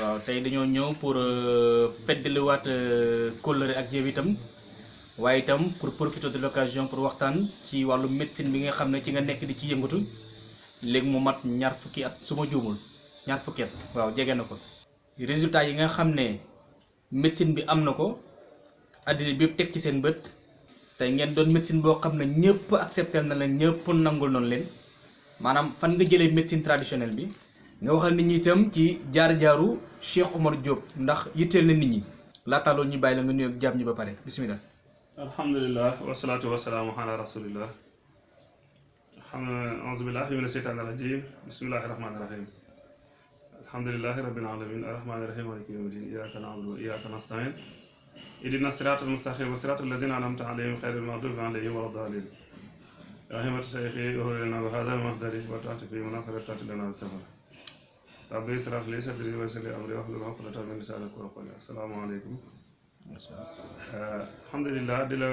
waaw tey dañoo ñëw pour feddaliwaat kóllëre ak yow itam. Waaye itam pour profiter de l'occasion pour waxtaan ci wàllu médecine bi nga xam ne ci nga nekk di ci yëngatu. Léegi mu mat ñaar fukki at su ma juumul ñaar fukki at. Waaw jege na ko. Résultat yi nga xam ne médecine bi am na ko bi teg ci seen bët. Tey ngeen doon médecine boo xam ne ñëpp accepté na leen ñëpp nangul noonu leen. Maanaam fan nga jëlee médecine traditionnelle bi nga waxal nit ñi itam ci jaar jaaru cheikh omar diop ndax yitteel na nit ñi. Laata loolu ñu bàyyi la nga nuyoog jaam ñi ba pare. Bismillah. Alhamdulillah wasalaatu wasalaamu ala rasulillah. أعوذ بالله من الشيطان الرجيم بسم الله الرحمن الرحيم الحمد لله رب العالمين الرحمن الرحيم مالك يوم الدين إياك نعبد وإياك نستعين إهدنا الصراط المستقيم صراط الذين أنعمت عليهم غير المغضوب عليهم ولا الضالين رحمة شيخي أهلنا وهذا وتعطي في مناصرة لنا بالسفر rabbi israh li sadri wa yassir li amri wahlul uqdatan min lisani yafqahu qawli. Assalaamu aleykum alhamdulilah di la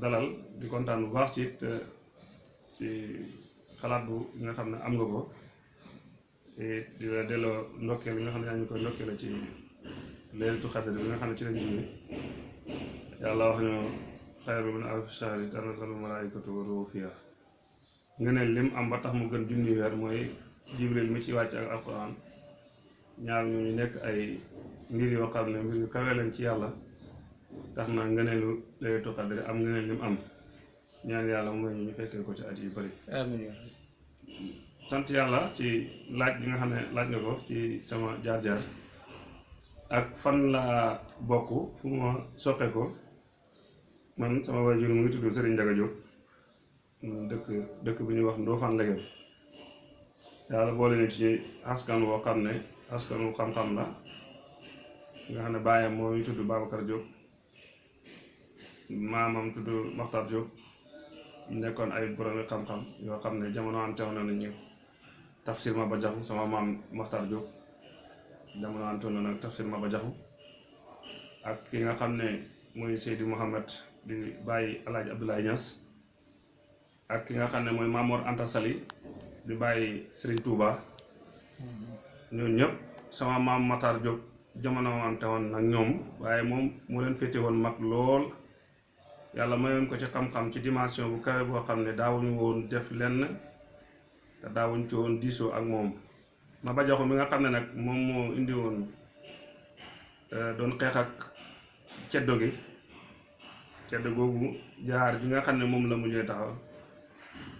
dalal di kontaan bu baax ci ci xalaat bu nga xam ne am nga ko. Di la delloo ndokkeel nga xam ne yaa ngi koy ndokkeele ci leelatu xadar bi nga xam ne ci lañ jóge. Yàlla wax ñu xayru min alfi shahri malaikatu wa ruuhu fiha nga ne lim am ba tax mu gën junni weer mooy jibril mi ci wàcc ak alquran ñaar ñu ñu nekk ay mbir yoo xam ne mbir yu kawe lañ ci yàlla. Tax na ngëneelu leelatu xadar am ngëneel lim am. Ñaan yàlla mooy ñu fekkee ko ci at yu bari. Amiin sant yàlla ci laaj bi nga xam ne laaj nga ko ci sama jaar-jaar. Ak fan laa bokk fu ma soqe ko. Man sama waajur mu ngi tudd Serigne Ndiaga Diop. Dëkk dëkk bi ñuy wax Ndofane Legem yàlla boole ñu ci askan woo xam ne askan wu xam-xam la. Nga xam ne moo ñu tudd Diop maamam tudd Makhtar Diop. Nekkoon ay boromi xam-xam yoo xam ne jamono ante woon nañu tafsir ma ba jaxu sama maam Makhtar Diop. Jamono ante woon nag tafsir ma ba jaxu ak ki nga xam ne mooy Seydi Mouhamed di bàyyi Alaaji Abdoulaye Niass. Ak ki nga xam ne mooy Mamor Anta Sali di bàyyi Serigne Touba. Ñooñu sama maam Makhtar Diop jamono ante woon nag ñoom waaye moom moo leen féete woon mag lool. Yàlla mayoon ko ci xam-xam ci dimension bu kawe boo xam ne daawuñu def lenn te daawuñ ci diisoo ak moom. Ma ba joxu mi nga ne nag moom moo indi woon doon xeex ak ceddo gi. Ceddo googu jaar ne moom la mujjee taxaw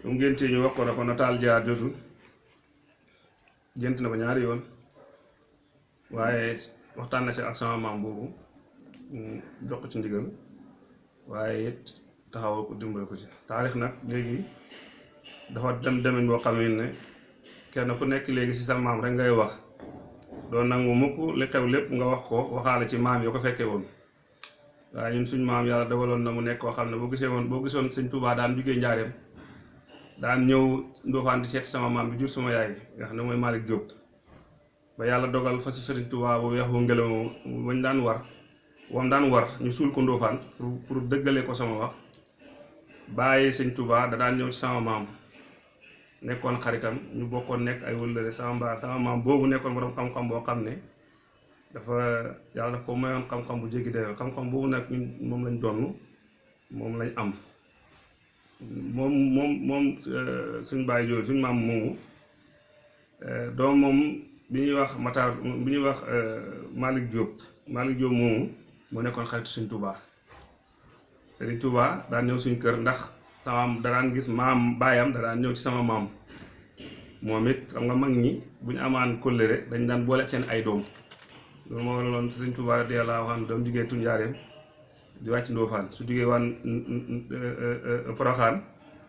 mu ngéntee ñu wax ko na ko nataal jaar jotu gént na ko ñaari yoon. Waaye waxtaan na si ak maam boobu jox ko ci ndigal. Waaye it taxawal ko ci. Taarix nag léegi dafa dem demeñ boo xam ne kenn ku nekk léegi ci sa maam rek ngay wax. Doon nangu mukk li xew lépp nga wax ko waxaale ci maam yoo ko fekkee woon. Waaye ñun suñ maam yàlla dawaloon na mu nekk koo xam ne boo gisee woon boo gisoon sëñ Tuubaa daan jugee njaareem daan ñëw Ndofane di seet sama maam bi jur sama yaay nga xam ne mooy Malick Diop. Ba yàlla dogal fa si sëriñ Tuubaa bu weex bu ngelaw bañ daan war wam daan war ñu suul ko Ndofane pour pour dëggale ko sama wax. Bàyyi sëñ Touba da daan ñëw ci sama maam nekkoon xaritam ñu bokkoon nekk ay wëllëre sama mbaa sama maam boobu nekkoon borom xam-xam boo xam ne dafa yàlla daf ko mayoon xam-xam bu jéggi dayoo. Xam-xam boobu nag moom lañ donn moom lañ am moom moom moom suñ bàyyi jooju suñ maam moomu doom moom bi ñuy wax Matar bi ñuy wax Malick Diop Malick Diop moomu moo nekkoon xaritu suñ Touba. Serigne Touba daan ñëw suñ kër ndax sama da daan gis maam baayam da daan ñëw ci sama maam. Moom it xam nga mag ñi bu ñu amaan kóllëre dañ daan boole seen ay doom. Loolu moo waraloon Serigne Touba radiyallaahu anhu jugee tuñ jaareem di wàcc Ndofane su jugee waan Poroxaan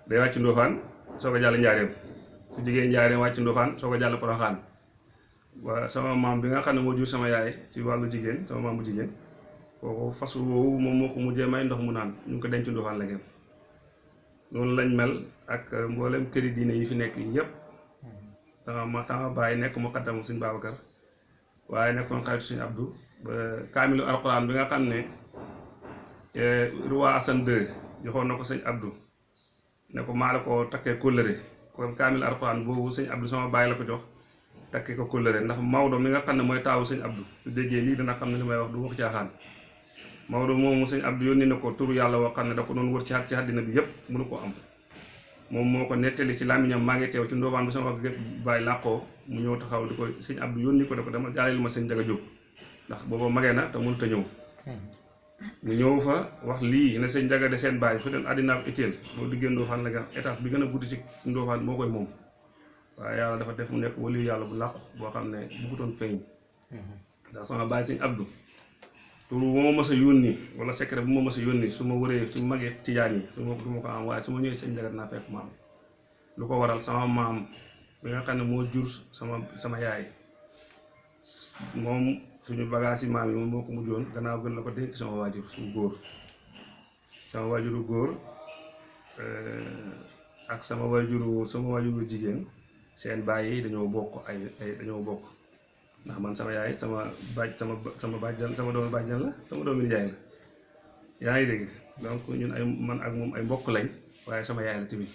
day wàcc Ndofane soo ko jàll njaareem su jugee njaareem wàcc Ndofane soo ko jàll Poroxaan sama maam bi nga xam ne moo jur sama yaay ci wàllu jigéen sama maam bu jigéen kooku fas woowu moom moo ko mujjee may ndox mu naan ñu ngi ko denc Ndofane Legem noonu lañ mel ak mboolem këri diine yi fi nekk yépp. Sama ma sama bàyyi nekk mu xaddam suñ Babacar waaye nekkoon xaritu suñu Abdou kaamilu alquran bi roi Assane II joxoon na ko sëñ Abdou. Ne ko maa la ko takkee kóllëre. Kon kaamil alquran boobu sëñ Abdou sama bàyyi la ko jox takkee ko kóllëre. Ndax Maodo mi nga xam ne mooy taawu sëñ Abdou su déggee lii dina xam ne may wax du wax caaxaan. Maodo moomu sëñ Abdou yónni na ko turu yàlla woo xam ne da ko doon wër ci ci àddina bi yëpp mënu ko am. Moom moo ko nettali ci làmmiñam maa ngi teew ci ndoofaan bi sama wax gépp bàyyi làqoo mu ñëw taxaw di ko sëñ Abdou yónni ko ne ko dama jaaleel ma sëñ Njaga Jóob ndax booba magee na te mënut a ñëw. Mu ñëw fa wax lii ne sëñ Njaga de seen bàyyi fu dem àddina ak itteel boo Ndofane la nga étage bi gën a guddi ci Ndofane moo koy moom. Waaye yàlla dafa def mu nekk waliyu yàlla bu làqu boo xam ne bëggutoon feeñ. Ndax sama bàyyi sëñ Abdou tur bu ma mës a yónni wala secret bu ma mës a yónni su ma wëree su ma magee tijaan yi su ko am waaye su ma ñëwee sëñ Njaga naa fekk ma am lu ko waral sama maam bi nga xam ne moo jur sama sama yaay moom suñu bagage maam yi moom moo ko mujjoon gannaaw gën la ko dénk sama waajur suñu góor sama waajuru góor ak sama waajuru sama waajuru jigéen seen baay yi dañoo bokk ay ay dañoo bokk. Ndax man sama yaay sama baaj sama sama bàjjan sama doomu bàjjan la sama doomu nijaay la. Yaa ngi dégg? Donc ñun ay man ak moom ay mbokk lañ waaye sama yaay la tamit.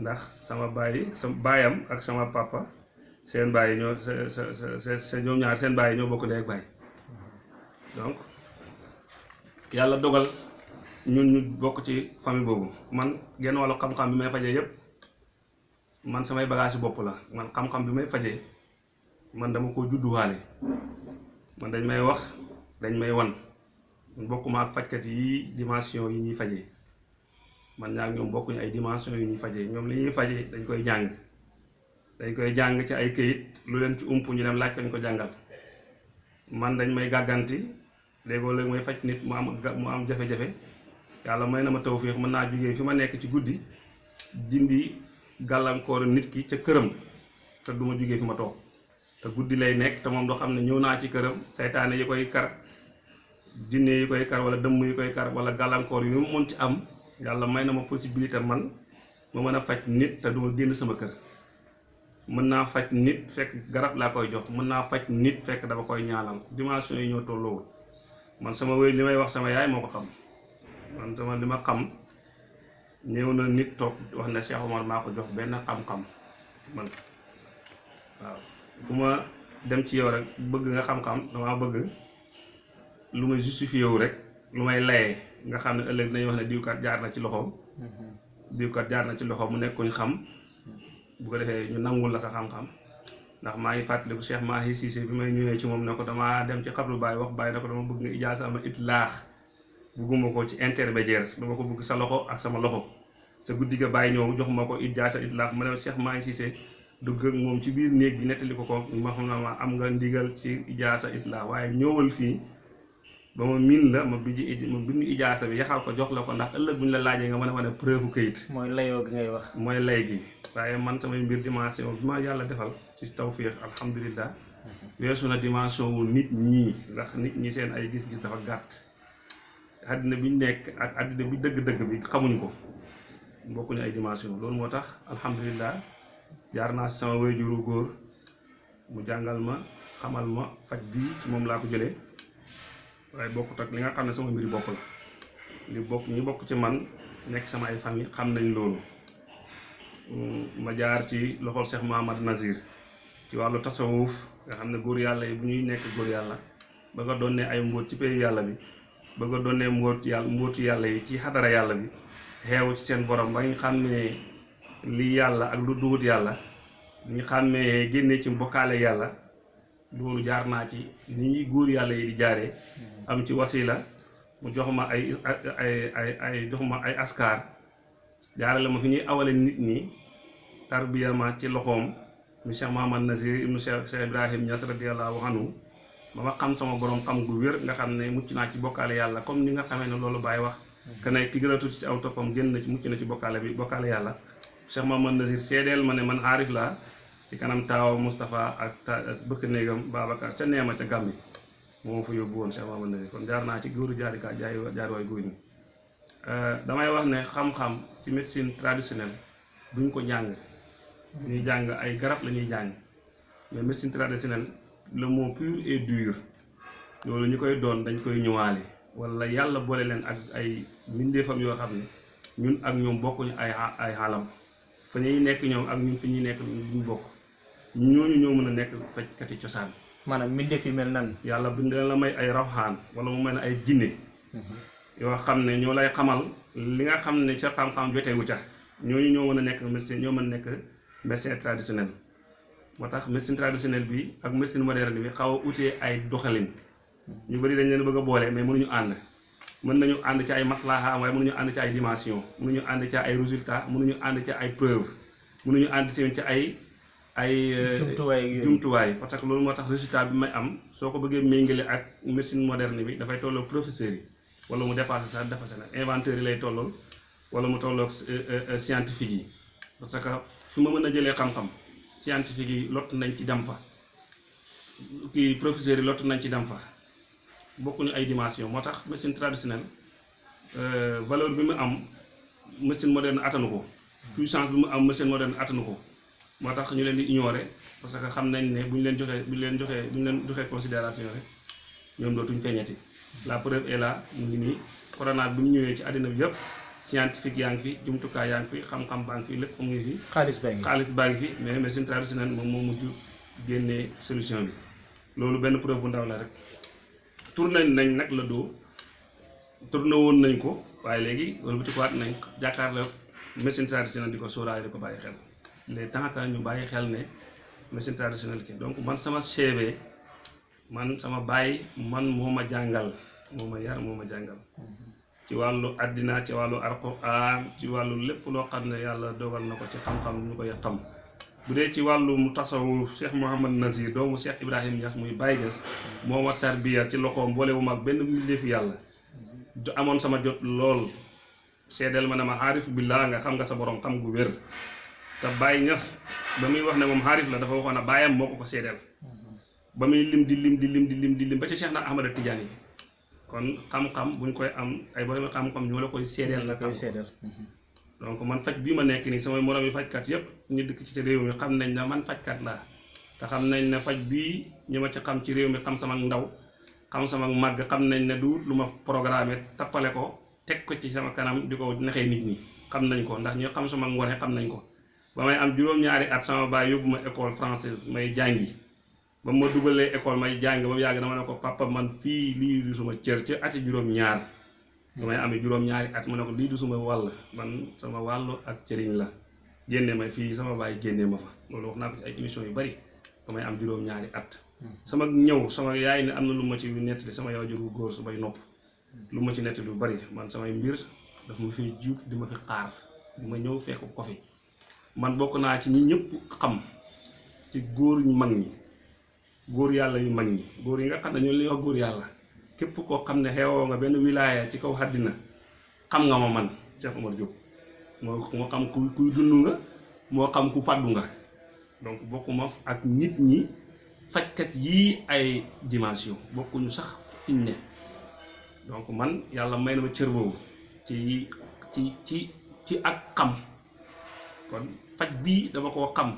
Ndax sama baay sama baayam ak sama papa seen bàyyi ñoo sa sa sa ñoom ñaar seen baay ñoo bokk ndey ak bàyyi. Donc yàlla dogal ñun ñu bokk ci famille boobu. Man genn wàllu xam-xam bi may fajee yëpp man samay bagage bopp la. Man xam-xam bi may fajee man dama ko judduwaale. Man dañ may wax dañ may wan. Man fajkat yi dimension yi ñuy fajee. Man ñaar ñoom bokkuñu ay dimension yi ñuy fajee. Ñoom li ñuy fajee dañ koy jàng. Dañ koy jàng ci ay këyit lu leen ci ump ñu dem laaj ko ñu ko jàngal. Man dañ may gàgganti léegoo léegi may faj nit mu am mu am jafe-jafe. Yàlla may na ma tawféex mën naa jógee fi ma nekk ci guddi dindi gàllankoor nit ki ca këram te du ma fi ma toog. Te guddi lay nekk te moom doo xam ne ñëw naa ci këram saytaane yi koy kar jinne yi koy kar wala dëmm yi koy kar wala gàllankoor yu mu mën ci am yàlla may na ma possibilité man ma mën a faj nit te du ma sama kër. Mën naa faj nit fekk garab laa koy jox mën naa faj nit fekk dama koy ñaanal. Dimension yi ñoo tolloowul. Man sama wéy li may wax sama yaay moo ko xam. Man sama li ma xam ñëw na nit toog wax ne Cheikh Omar maa ko jox benn xam-xam. Man waaw. Bu ma dem ci yow rek bëgg nga xam-xam damaa bëgg lu may justifié wu rek lu may layee. Nga xam ne ëllëg dinañ wax ne diwkat jaar na ci loxoom. Diwkat jaar na ci loxoom mu nekkuñ xam. Bu ko defee ñu nangul la sa xam-xam. ndax maa ngi fàttaliku Cheikh Mahi Cissé bi may ñëwee ci moom ne ko damaa dem ci xabru Baye wax Baye ne ko dama bëgg nga ijaasa ama it laax bugguma ko ci intermédiaire dama ko bëgg sa loxo ak sama loxo. sa guddi ga Baye ñëw jox ma ko ijaasa it laax ma ne Cheikh Mahi Cissé dugg ak moom ci biir néeg bi nettali ko ko ma xam ne ma am nga ndigal ci ijaasa it laax waaye ñëwal fii ba ma miin la ma ij ma bind ijaasa bi yaxal ko jox la ko ndax ëllëg bu ñu la laajee nga mën a wane preuve këyit mooy layoo gi ngay wax. Mooy lay gi. Waaye man samay mbir dimension bi ma yàlla defal ci tawfiix alhamdulilah weesu na dimension wu nit ñii ndax nit ñi seen ay gis-gis dafa gàtt. Àddina bi ñu nekk ak àddina bi dëgg-dëgg bi xamuñ ko. Bokkuñu ay dimension. Loolu moo tax alhamdulilah jaar naa sama wayjuru góor mu jàngal ma xamal ma faj bii ci moom laa ko jëlee waaye bokkut ak li nga xam ne sama mbiri bopp la. Li bokk ñi bokk ci man nekk sama ay famille xam nañ loolu. Ma jaar ci loxol Cheikh Mahamad Nazir. Ci wàllu tasawuf nga xam ne góor yàlla yi bu ñuy nekk góor yàlla ba nga doon ne ay mbóot ci pays yàlla bi ba nga doon ne mbóot yàlla yi ci xadara yàlla bi xeewu ci seen borom ba ñu ne li yàlla ak lu duut yàlla ñu ne génne ci mbokkaale yàlla loolu jaar naa ci ni ñuy góor yàlla yi di jaaree am ci wasila mu jox ma ay ay ay ay jox ay askar jaarale ma fi ñuy awale nit ñi tarbiya ma ci loxoom. Mu Cheikh Mahamad Nazir ibnu Cheikh Ibrahim Niass radiyallahu anhu. Ba ma xam sama borom xam gu wér nga xam ne mucc naa ci bokkaale yàlla comme ni nga xamee ne loolu bàyyi wax. Que ne ki gën a tuuti ci aw toppam génn na ci mucc na ci bokkaale bi bokkaale yàlla. Cheikh Mahamad Nazir seedeel ma man aarif laa ci kanam taawa Moustapha ak ta bëkk néegam Babacar ca neema ca Gàmbi. Moom fa yóbbu woon Cheikh Mahamad Nazir. Kon jaar naa ci góoru jaarika jaay jaar waay góor ñi. Damay wax ne xam-xam ci médecine traditionnelle duñ ko jàng. Ñuy jàng ay garab la ñuy jàng. Mais médecine traditionnelle le mot pur et dur loolu ñu koy doon dañ koy ñëwaale. Wala yàlla boole leen ak ay mbindeefam yoo xam ne ñun ak ñoom bokkuñu ay ay xaalam. Fa ñuy nekk ñoom ak ñun fi ñuy nekk bokk. Ñooñu ñoo mën a nekk fajkati cosaan. Maanaam mbindeef yi mel nan? Yàlla bind la may ay rawxaan wala mu mel ay jinne yoo xam ne ñoo lay xamal li nga xam ne ca xam-xam jotewu ca. Ñooñu ñoo mën a nekk médecin ñoo mën nekk médecin traditionnel. Moo tax médecine traditionnelle bi ak médecine moderne bi xaw a utee ay doxalin. Ñu bëri dañ leen bëgg a boole mais mënuñu ànd. Mën nañu ànd ci ay maslaha waaye mënuñu ànd ci ay dimension. Mënuñu ànd ci ay résultat mënuñu ànd ci ay preuve mënuñu ànd ci ay ay Jumtuwaay ak yooyu. jumtuwaay. Parce que loolu moo tax résultat bi may am soo ko bëggee méngale ak médecine moderne bi dafay tolloog professeurs yi. Wala mu dépassé sax dépassé na. Inventeurs yi lay tollool wala mu tolloog euh, euh, scientifique yi. Parce que fi ma mën a jëlee xam-xam scientifique yi lott nañ ci dem fa. Kii professeurs yi lott nañ ci dem fa. Bokkuñu ay dimension. Moo tax médecine traditionnelle euh, valeur bi mu am médecine moderne attanu ko. Puissance bi mu am médecine moderne attanu ko moo tax ñu leen di ignorer parce que xam nañ ne bu ñu leen joxee bu ñu leen joxee bu ñu leen joxee considération rek ñoom dootuñ feeñati. La preuve est là mu ngi nii. Corona bi mu ñëwee ci àddina bi yëpp scientifique yaa ngi fi jumtukaay yaa ngi fi xam-xam baa ngi fi lépp mu ngi fi. Xaalis baa ngi xaalis baa ngi fi mais médecine traditionnelle moom moo mujj génnee solution bi. Loolu benn preuve bu ndaw la rek. Tourné nañ nag la doo tourné woon nañ ko waaye léegi wëlbatikuwaat nañ jàkkaarloo médecine traditionnelle di ko sóoraale di ko bàyyi xel les temps que ñu bàyyi xel ne médecine traditionnelle ki donc man sama CV man sama baay man moo ma jàngal moo ma yar moo ma jàngal ci wàllu àddina ci wàllu alquran ci wàllu lépp loo xam ne yàlla dogal na ko ci xam-xam ñu koy xam. Bu ci wàllum tasawuf Cheikh Mouhamad Nazir doomu Cheikh Ibrahim Niass muy Baye Niass moo ma tarbiya ci loxoom boolewuma ak benn mbindeefu yàlla. Amoon sama jot lool. Seedeel ma ne ma billaa nga xam nga sa borom xam gu te Baye Niass ba muy wax ne moom xaarif la dafa waxoon ne baayam moo ko ko seedeel. ba muy lim di lim di lim di lim di lim ba ci Cheikh na Ahmada Tidiane yi. kon xam-xam buñ koy am ay borom xam-xam ñoo la koy seedeel la koy xam donc man faj bii ma nekk nii samay moroom yi fajkat yépp ñu dëkk ci réew mi xam nañ ne man fajkat laa. te xam nañ ne faj bii ñi ma ci xam ci réew mi xam sama ndaw xam sama màgg xam nañ ne du lu ma programme tappale ko teg ko ci sama kanam di ko naxee nit ñi. Xam nañ ko ndax ñu xam sama ngone xam nañ ko. Ba may am juróom-ñaari at sama yóbbu ma école française may jàngi. Ba ma dugalee école may jàng ba yàgg dama ne ko papa man fii lii du suma cër ci ati juróom-ñaar. Damay amee juróom-ñaari at ma ne du suma wàll man sama wàllu ak cëriñ la. Génne ma fii sama baay génne ma fa. Loolu wax naa ko ci ay émission yu bari. Am juróom-ñaari at. Sama ñëw sama yaay ne am na lu ma ci nettali sama yaay jur bu góor su bay nopp. Lu ma ci nettali lu bari man samay mbir daf ma fiy jiitu di ma fi xaar. Di ma fekk ko fi man bokk naa ci ñi ñëpp xam ci góor ñu mag ñi góor yàlla yu mag ñi. Góor yi nga xam ne ñoo li wax góor yàlla. Képp koo xam ne xeewoo nga benn wilaaya ci kaw àddina xam nga ma man Cheikh Omar Diop. Moo xam ku kuy dund nga moo xam ku fàddu nga. Donc bokkuma ak nit ñi fajkat yii ay dimension. Bokkuñu sax fiñ ne. Donc man yàlla may na ma cër boobu ci ci ci ci ak xam. Kon faj bii dama koo xam.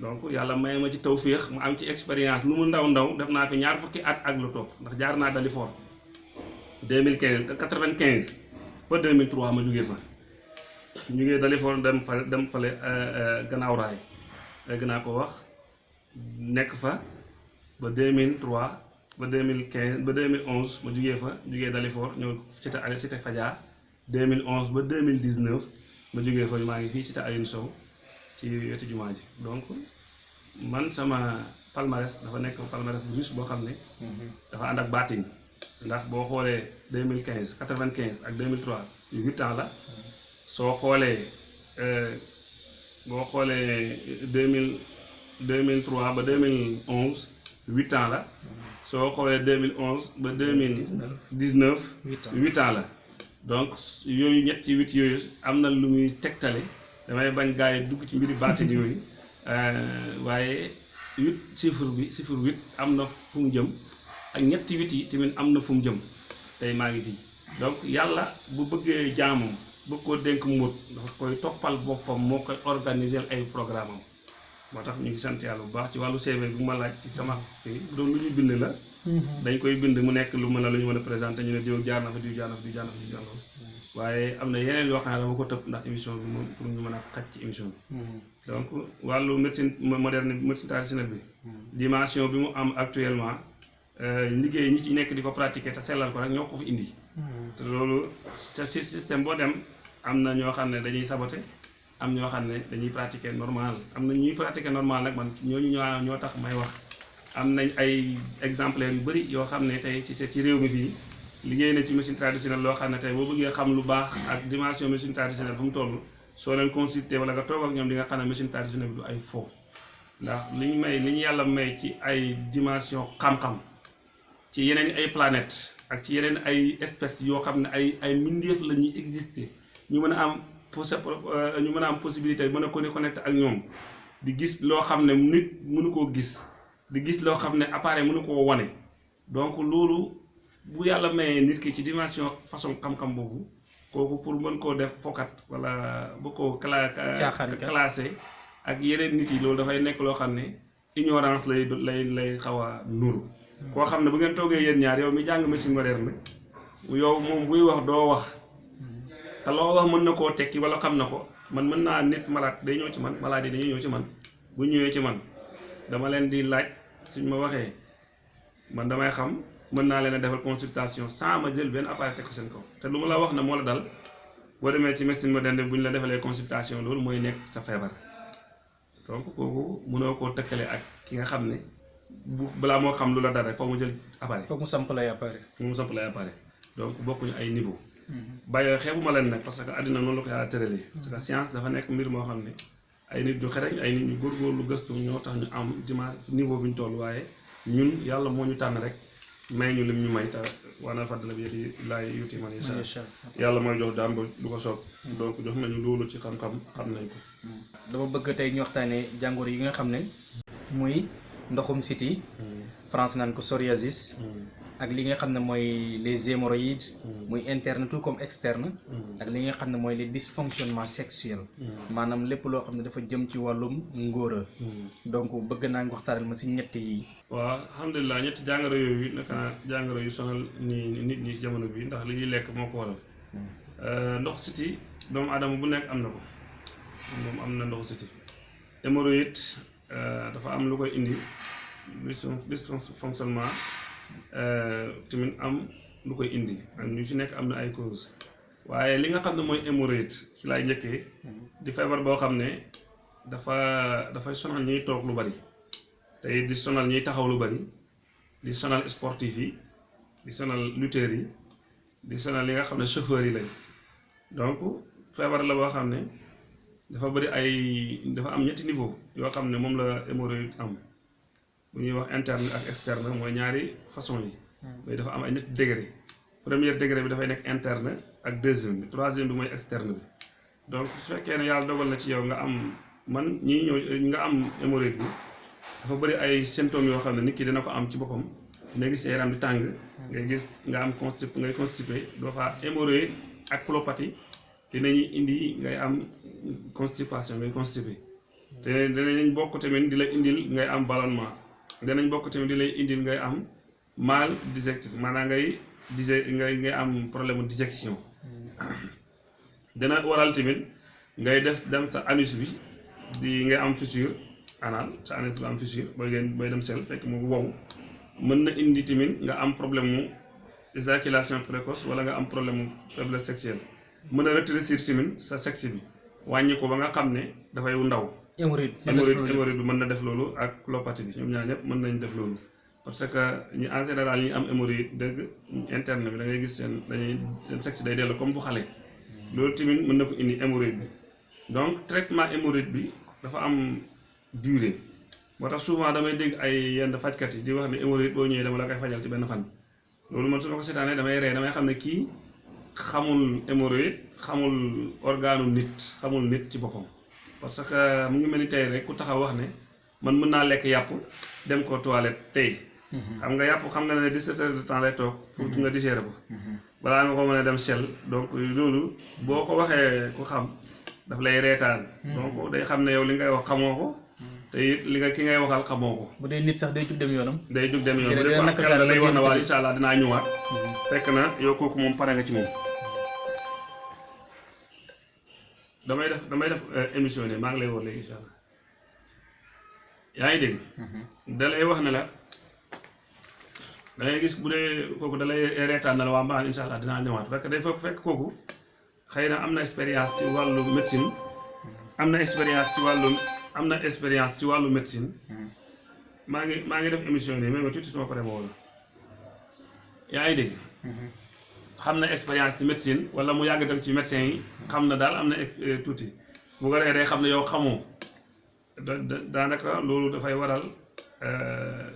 Donc yàlla may ma ci tawféex mu am ci expérience lu mu ndaw ndaw def naa fi ñaar fukki at ak lu topp ndax jaar naa Dalifort. 2015 95 ba 2003 ma jugee fa. Jugee Dalifort dem fa dem fale gannaaw raay. Léegi naa ko wax nekk fa ba 2003 ba 2015 ba 2011 ma jugee fa jugee Dalifort ñëw cité Aliou cité Fadia. 2011 ba 2019 ma jugee fa maa ngi fii cité Alioune Sow ci wetu jumaa ji. Donc man sama palmarès dafa nekk palmarès bu riche boo xam ne dafa ànd ak baatin. Ndax boo xoolee 2015 95 ak 2003 yu huit ans la. Soo xoolee euh, boo xoolee 2000 2003 ba 2011 huit ans la. Soo xoolee 2011 ba 2019 huit ans huit ans la donc yooyu ñetti huit yooyu am na lu muy tegtale. Damay bañ gaa yi dugg ci mbiri baatin yooyu. Euh, waaye huit chiffre bi chiffre huit am na fu mu jëm. Ak ñetti huit yi tamit am na fu mu jëm. Tey maa ngi fii donc yàlla bu bëggee jaamam bëgg koo dénk mbóot dafa koy toppal boppam moo koy organiser ay programme am. Ñu ngi sant yàlla bu baax ci wàllu CV bu ma laaj ci sama doon lu ñu bind la dañ koy bind mu nekk lu mën a lu ñu mën a présenté ñu ne diw jaar na fa diw jaar na fa diw jaar na fa diw jaar na fa. Waaye am na yeneen yoo xam ne dama ko tëb ndax émission bi moom pour ñu mën a xaj ci émission bi. Donc wàllu médecine moderne médecine traditionnelle bi. Dimension bi mu am actuellement liggéey ñi ci nekk di ko pratiquer te sellal ko rek ñoo ko fi indi. Te loolu ci système boo dem am na ñoo xam ne dañuy saboté am ñoo xam ne dañuy pratiquer normal. Am na ñuy pratiquer normal nag man ñooñu ñoo ñoo tax may wax am nañ ay exemplaires yu bëri yoo xam ne ci ci réew mi fii liggéey na ci médecine traditionnelle loo xam ne tey boo bëggee xam lu baax ak dimension médecine traditionnelle fu mu toll soo leen consulter wala nga toog ak ñoom di nga xam ne médecine traditionnelle bi du ay faux. Ndax li ñu may li ñu yàlla may ci ay dimension xam-xam ci yeneen ay planètes ak ci yeneen ay espèces yoo xam ay ay exister ñu a am posé ñu mën a am possibilité mën a connecté ak ñoom di gis loo xam nit mënu gis di gis loo xam ne appareil mënu koo wane. Donc loolu bu yàlla mayee nit ki ci dimension façon xam-xam boobu kooku pour mën koo def fokat wala bu ko cla classé ak yeneen nit yi loolu dafay nekk loo xam ne ignorance lay lay lay xaw a nuru. Koo xam ne bu ngeen toogee yéen ñaar yow mi jàng médecine moderne yow moom buy wax doo wax. Te loo wax mën na koo tekki wala xam na ko. Man mën naa nit malade day ñëw ci man malade yi dañuy ñëw ci man. Bu ñëwee ci man dama leen di laaj suñ ma waxee man damay xam mën naa leen a defal consultation sans ma jël benn appareil teg ko seen kaw te lu ma la wax ne moo la dal boo demee ci médecine moderne bu ñu la defalee consultation loolu mooy nekk sa feebar donc kooku mënoo koo tëkkale ak ki nga xam ne bu balaa moo xam lu la dal rek foo mu jël appareil. foog mu samp lay appareil. foog mu samp lay appareil donc bokkuñu ay niveau. bàyyoo xeebuma leen nag parce que àddina noonu la ko yàlla tëralee. parce que science dafa nekk mbir moo xam ne ay nit ñu xereñ ay nit ñu góorgóorlu gëstu ñoo tax ñu am dima niveau bi ñu toll waaye ñun yàlla moo ñu tànn rek may ñu lim ñu may te waana fàddala bi di laay yuti man incha yàlla mooy jox daam lu ko soob. donc jox nañu loolu ci xam-xam xam nañ ko. dama bëgg tey ñu waxtaanee jàngoro yi nga xam ne muy ndoxum siti. France naan ko psoriasis ak li nga xam ne mooy les hémorroïdes muy interne tout comme externe ak li nga xam ne mooy les dysfonctionnements sexuels. Maanaam lépp loo xam ne dafa jëm ci wàllum ngóora. Donc bëgg naa nga waxtaanal ma si ñett yi. Waaw alhamdulilah ñetti jàngoro yooyu naka jàngoro yu sonal ni nit ñi ci jamono bi ndax li ñuy lekk moo ko waral. Ndox siti doomu aadama bu nekk am na ko. Moom am na ndoxu siti. Hémorroïde dafa am lu koy indi dysfonctionnement tamit am lu koy indi. Ak ñu ci nekk am na ay cause. Waaye li nga xam ne mooy hémorroïde ci laay njëkkee di feebar boo xam ne dafa dafay sonal ñuy toog lu bari. Tey di sonal ñuy taxaw lu bari di sonal sportif yi di sonal lutteurs yi di sonal li nga xam ne chauffeurs yi lañ. Donc feebar la boo xam ne dafa bari ay dafa am ñetti niveau yoo xam ne moom la hémorroïde am. Bu ñuy wax interne ak externe mooy ñaari façon yi. Mais dafa am ay ñetti degré. premier degré bi dafay nekk interne ak deuxième bi. troisième bi mooy externe bi. donc su fekkee ne yàlla dogal na ci yow nga am man ñii ñëw nga am hémorroïde bi dafa bëri ay symptômes yoo xam ne nit ki dina ko am ci boppam. Nga gis yaram di tàng ngay gis nga am constip ngay constipé doo fa hémorroïde ak colopathie dinañuy indi ngay am constipation ngay constipé. Te dinañ bokk tamit di la indil ngay am ballonnement danañ bokk tamit di lay indil ngay am mal digestif maanaam ngay dige ngay ngay am problème digestion dana waral tamit ngay def dem sa anus bi di ngay am fissure anal sa anus bi am fissure booy ngeen booy dem sel fekk mu wow. Mën na indi tamit nga am problème mu éjaculation précoce wala nga am problème mu faiblesse sexuelle. Mën a rétrécir tamit sa sexe bi wàññi ko ba nga xam ne dafay ndaw. Hémorroïde hémorroïde bi mën na def loolu ak colopathie bi ñoom ñaar ñëpp mën nañ def loolu parce que ñu en général ñi am hémorroïde dëgg interne bi da ngay gis seen dañuy seen sexe day dellu comme bu xale. Loolu tamit mën na ko indi hémorroïde bi. Donc traitement hémorroïde bi dafa am durée. Moo tax souvent damay dégg ay yenn fajkat yi di wax ne hémorroïde boo ñëwee dama la koy fajal ci benn fan. Loolu man su ma ko seetaanee damay ree damay xam ne kii xamul hémorroïde xamul organu nit xamul nit ci boppam parce que mu ngi mel ni tey rek ku taxaw wax ne man mën naa lekk yàpp dem ko toilette tey. Xam nga yàpp xam nga ne 17 heures de temps lay toog pour nga digérer ko. Balaa nga ko mën a dem sel donc loolu boo ko waxee ku xam daf lay reetaan. Donc day xam ne yow li ngay wax xamoo ko te it li nga ki ngay waxal xamoo ko. Bu dee nit sax day jug dem yoonam. Day jug dem yoon bu dee ko lay wax na waa incha allah dinaa ñëwaat. Fekk na yow kooku moom pare nga ci moom damay def damay def euh, émission ne maa ngi lay woo léegi incha allah. Yaa ngi dégg? Da lay wax ne la da ngay gis bu dee kooku da lay reetaan na la waa mbaa incha allah dinaa ñëwaat. Fekk day fekk fekk kooku xëy na am na expérience ci wàllu médecine am na expérience ci wàllu am na expérience ci wàllu médecine. Maa ngi maa ngi def émission nii mais ma tuuti suma pare ma woo la. Yaa ngi dégg? Xam na expérience ci médecine wala mu yàgg dem ci médecin yi xam na daal am na eh, tuuti. Bu ko defee day xam ne yow xamoo. Da da- daanaka loolu dafay waral euh,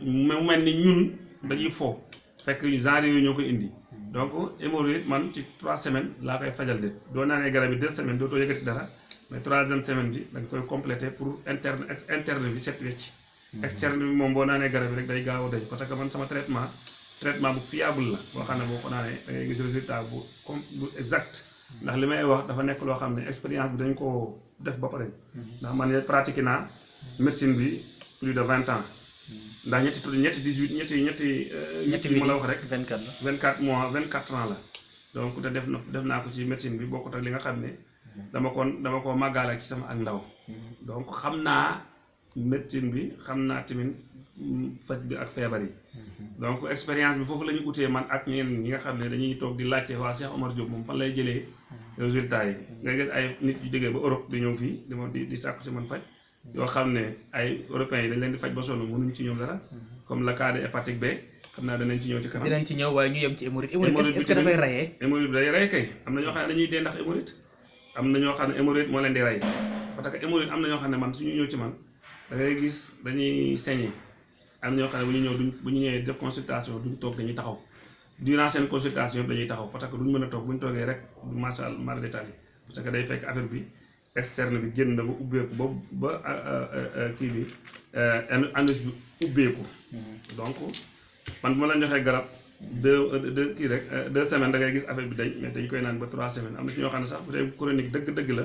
mu mel ni ñun dañuy fo fekk genre yooyu ñoo koy indi. Donc hémorroïde man ci trois semaines laa koy fajal de. Doo naanee garab yi deux semaines dootoo yëgati dara mais troisième semaine bi da nga koy complété pour interne interne bi set wecc. Externe bi moom boo naanee garab yi rek day gaaw a dañ parce que man sama traitement traitement bu fiable la boo xam ne boo ko naanee da ngay gis résultat bu bu exact. Ndax li may wax dafa nekk loo xam ne expérience bi dañ koo def ba pare. Ndax man pratiqué naa médecine bi plus de vingt ans. Ndax ñetti tudd ñetti dix huit ñetti ñetti euh, ñetti ma la wax rek. 24 la. 24 mois 24 ans la. Donc te def na def naa ko ci médecine bi bokkut ak li nga xam ne dama ko dama ko màggaale ci sama ak ndaw. Donc xam naa médecine bi xam naa tamit mm, faj bi ak feebar yi. Donc expérience bi foofu la ñu utee man ak ñeneen ñi nga xam ne dañuy toog di laajte waa Cheikh Omar Diop moom fan lay jëlee résultats yi. Nga gis ay nit yu jógee ba Europe di ñëw fii di di di sàkku ci man faj. Yoo xam ne ay européens yi dañ leen di faj ba sonn mënuñ ci ñoom dara. Comme le cas de hépatique B xam naa danañ ci ñëw ci kanam. Dinañ ci ñëw waaye ñu yem ci hémorroïde. Hémorroïde est-ce que dafay rayee. hémorroïde bi day rey kay. Am na ñoo xam ne dañuy dee ndax hémorroïde. Am na ñoo xam ne hémorroïde moo leen di rey parce que hémorroïde am na ñoo xam ne man suñu ñëw ci man da ngay gis dañuy saigner am ñoo xam ne bu ñu ñëw duñ bu ñu ñëwee def consultation duñ toog dañuy taxaw. Durant seen consultation dañuy taxaw parce que duñ mën a toog bu ñu toogee rek du macha allah mara détail parce que day fekk affaire bi externe bi génn na ba ubbeeku ba ba euh, euh, euh, kii bi anus bi ubbeeku. Donc man bu ma la joxee garab deux deux kii rek deux semaines da ngay gis affaire bi dañ mais dañ koy naan ba trois semaines. Am na ci ñoo xam ne sax bu dee chronique dëgg-dëgg la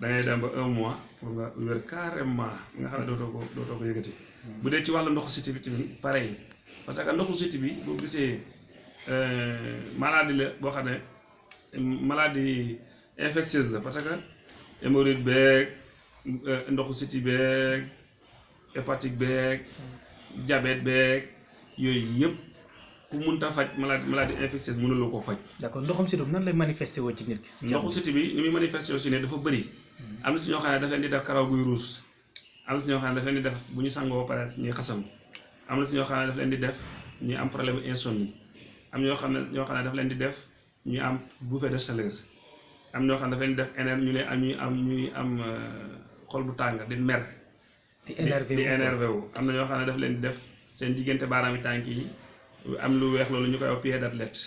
da ngay dem ba un mois pour nga wér carrément nga xam ne dootoo ko dootoo ko yëgati. bu dee ci wàllu ndoxu siti bi tamit pareil parce que ndoxu siti bi boo gisee euh, maladie la boo xam ne maladie infectieuse la parce que hémorroïde beeg euh, ndoxu siti beeg hépatique beeg diabète beeg yooyu yëpp ku munta faj maladie maladie infectieuse mënuloo ko faj. d'accord ndoxum si doom nan lay manifesté woo ci nit ki. ndoxu siti bi ni muy manifesté aussi ne dafa bëri am na si ñoo xam ne daf leen di def karaw guy ruus. Am na si ñoo xam ne daf leen di def bu ñu sangoo ba pare ñuy xasam am na si ñoo xam ne daf leen di def ñuy am problème insomnie. Am ñoo xam ne ñoo xam ne daf leen di def ñuy am bouffée de chaleur. Am ñoo xam ne daf leen di def éner ñu leen am ñuy am ñuy am euh, xol bu tàng di mer. Di di énervé di wu. énervé wu. Am na ñoo xam ne daf leen di def seen diggante baaraami tànk yi am lu weex loolu ñu koy wax pied d'athlète.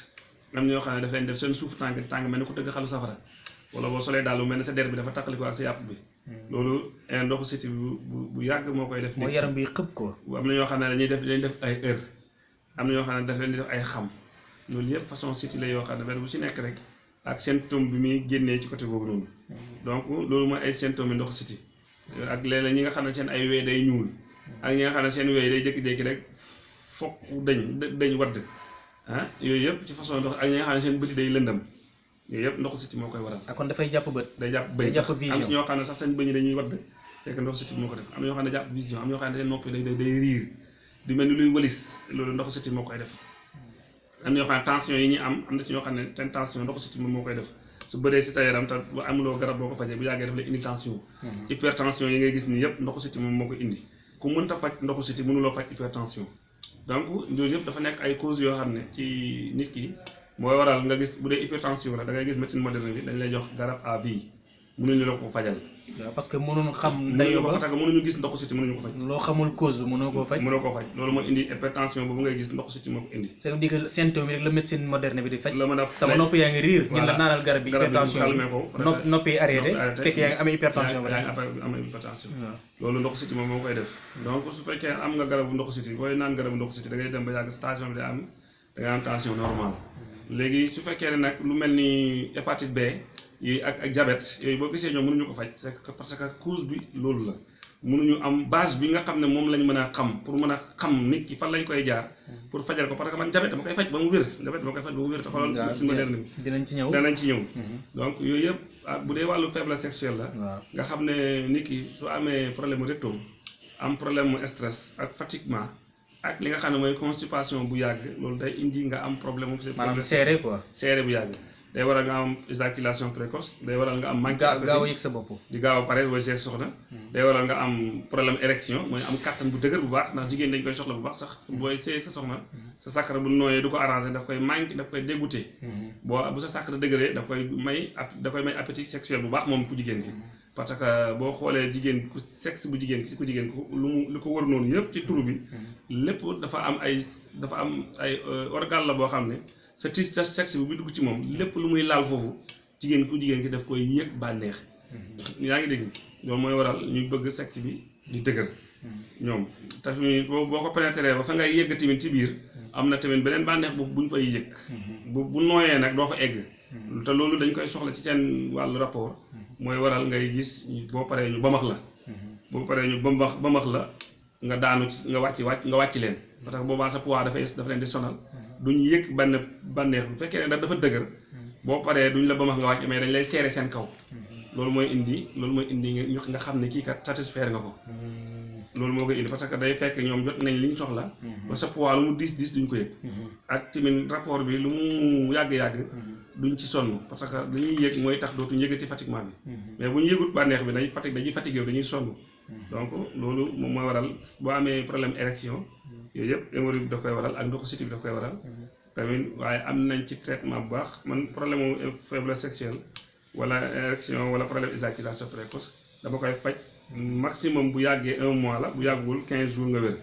Am ñoo xam ne daf leen di def seen suuf tànk tànk mel ni ko tëgg xalu safara. Wala boo solee daal lu mel ne sa der bi dafa taqaliko ak sa yàpp bi. Loolu eh, ndoxu siti bu bu yàgg moo koy def mooy nit. yaram bi xëpp ko. am na ñoo xam ne dañuy def dañuy def ay heure. Am na ñoo xam ne daf leen di def ay xam. Loolu yëpp façon siti la yoo xam ne benn bu ci nekk rek ak symptôme bi muy génnee ci côté boobu noonu. Donc loolu mooy ay symptômes yi ndoxu siti ak léeg-léeg ñi nga xam ne seen ay wee day ñuul. Ak ñi nga xam ne seen wee day jékki-jékki rek fokk dañ dañ wadd. Ah yooyu yëpp ci façon ndox ak ñi nga xam ne seen bëti day lëndam yooyu yëpp ndoxu siti moo koy waral. Ah kon dafay jàpp bët. day jàpp bëñ Day jàpp am vision. ci ñoo xam ne sax seen bëñ dañuy wadd fekk ndoxu siti moo ko def. Am ñoo xam ne jàpp vision am ñoo xam ne seen noppi day day day riir. Di mel ni luy wëlis loolu ndoxu siti moo koy def. Am ñoo xam ne tension yi ñuy am am na ci ñoo xam ne ten tension ndoxu siti moom moo koy def. Su bëree si sa yaram te bu amuloo garab boo ko fajee bu yàggee daf lay indi tension. Hypertension yi ngay gis nii yëpp ndoxu siti moom moo koy indi. Ku mënta faj ndoxu siti mënuloo faj hypertension. Donc yooyu yëpp dafa nekk ay causes yoo xam ne ci nit ki mooy waral nga gis bu dee hypertension la da ngay gis médecine moderne bi dañ lay jox garab à vie mënuñu la ko fajal. Parce que xam mënuñu dayoo ko ba que mënuñu gis ndoxu siti mënuñu ko faj. loo xamul cause bi mënoo koo faj. mënoo ko faj. Loolu mooy indi hypertension boobu ngay gis ndoxu siti moo ko indi. C'est dire que symptôme rek la médecine moderne bi di faj. sama nopp yaa ngi riir. ñu la naanal garab bi garab hypertension ko nopp noppi arrêté. fekk yaa ngi amee hypertension ba après am hypertension. Waaw. Loolu ndoxu siti moom moo koy def. Donc su fekkee am nga garabu ndoxu siti booy naan garabu ndoxu siti da ngay dem ba yàgg station bi day am da ngay am tension normale léegi su fekkee ne nag lu mel ni hépatite B yi ak ak diabète yooyu boo gisee ñoom mënuñu ko faj parce que cause bi loolu la. Mënuñu am base bi nga xam ne moom lañ mën a xam pour mën a xam nit ki fan lañ koy jaar pour fajal ko parce que man jabet dama koy faj ba mu wér jabet dama koy faj ba mu wér te xoolal suñu moderne bi. dinañ ci ñëw. Danañ ci ñëw. Donc yooyu yëpp ah bu dee wàllu faiblesse sexuelle la nga xam ne nit ki su amee problème recto am problème stress ak fatiguement ak li nga xam ne mooy constipation bu yàgg loolu day indi nga am problème mu maanaam seere quoi. seere bu yàgg. Day waral nga am éjaculation précoce day waral nga am manque gaaw yëg sa bopp. Di gaaw pare booy seeg soxna. Day waral nga am problème érection mooy am kàttan bu dëgër bu baax ndax jigéen dañ koy soxla bu baax sax. Booy seeg sa soxna sa sàkkara bu nooyee du ko arrangé daf koy manque daf koy dégoûté boo bu sa sàkkara dëgëree daf koy may ap da koy may appétit sexuel bu baax moom ku jigéen ki parce que boo xoolee jigéen ku sexe bu jigéen ku jigéen lu mu lu ko wër noonu yëpp ci turu bi lépp dafa am ay dafa am ay organe la boo xam ne sa tis sa sexe bi bu dugg ci moom lépp lu muy laal foofu jigéen ku jigéen ki daf koy yëg bànneex. Yaa ngi dégg? Loolu mooy waral ñuy bëgg sexe bi di dëgër. Ñoom tamit boo boo ko ba fa ngay yegg tamit ci biir am na tamit beneen bànneex bu buñ fay yëg. Bu bu nooyee nag doo fa egg. Te loolu dañ koy soxla ci seen wàllu rapport mooy waral ngay gis boo paree ñu bamax la. boo paree ñu bamax bamax la nga daanu ci nga wàcc wàcc nga wàcc leen. Parce que boobaa sa poids dafay dafa leen di sonal. Duñ yëg benn bànneex bu fekkee ne da dafa dëgër boo paree duñ la bamax nga wàcc mais dañ lay seere seen kaw. Loolu mooy indi loolu mooy indi nga xam ne kii kat satisfaire nga ko loolu moo koy indi parce que day fekk ñoom jot nañ li ñu soxla. ba sa poids lu mu diis diis duñ ko yëg. ak tamit rapport bi lu mu yàgg-yàgg duñ ci sonn parce que dañuy yëg mooy tax dootuñ yëgati fatiguement bi mais bu ñu yëgut bànneex bi dañuy fatigue dañuy fatigué dañuy sonn. donc loolu moom mooy waral boo amee problème érection yooyu yëpp hémorroïde daf koy waral ak ndoxu siti daf koy waral. tamit waaye am nañ ci traitement bu baax. man problème mu faiblesse sexuelle wala érection wala problème éjaculation précoce dama koy faj maximum bu yàggee un mois la bu yàggul quinze jours nga wér.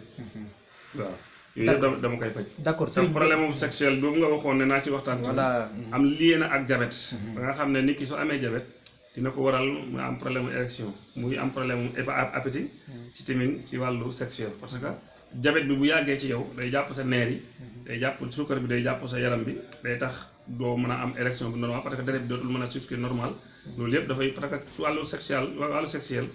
Waaw. Yooyu yëpp dama koy faj. D'accord sa problème sexuel boobu nga waxoon ne naa ci waxtaan voilà. Am lié na ak diabète. Ba nga xam ne nit ki soo amee diabète dina ko waral mu am problème érection muy am problème appétit ci tamit ci wàllu sexuel. Parce que diabète bi bu yàggee ci yow day jàpp sa neer yi day jàpp suukar bi day jàpp sa yaram bi day tax doo mën a am érection bu normal parce que deret bi dootul mën a circuler normal loolu yëpp dafay parce que su wàllu sexuel wàllu sexuel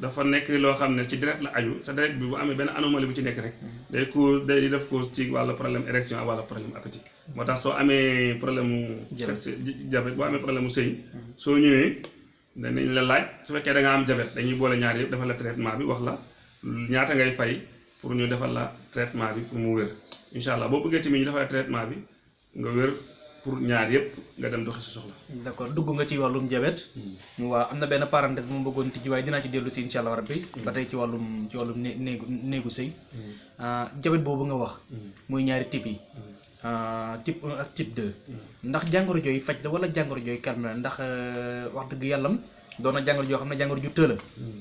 dafa nekk loo xam ne ci deret la aju. Sa deret bi bu amee benn anomalie bu ci nekk rek day cause day def cause ci wàllu problème érection ak wàllu problème appétit moo tax soo amee problème mu sexe diabète boo amee problème mu sëy soo ñëwee danañ la laaj su fekkee da nga am diabète dañuy boole ñaar yëpp defal la traitement bi wax la ñaata ngay fay pour ñu defal la traitement bi pour mu wér. Incha allah boo bëggee tamit ñu defal la traitement bi nga wér pour ñaar yëpp nga dem doxi si soxla. D'accord dugg nga ci wàllum diabète waaw am na benn parenthèse bu ma bëggoon tijji waaye dinaa ci dellu si incha allah rabbi. Ba tey ci wàllum ci wàllum né néegu néegu sëy. Diabète boobu nga wax. Muy ñaari type yi. Type 1 ak type 2 ndax jàngoro jooy faj la wala jàngoro jooy calme la? Ndax wax dëgg yàllam doon na jàngoro joo xam ne jàngoro ju la.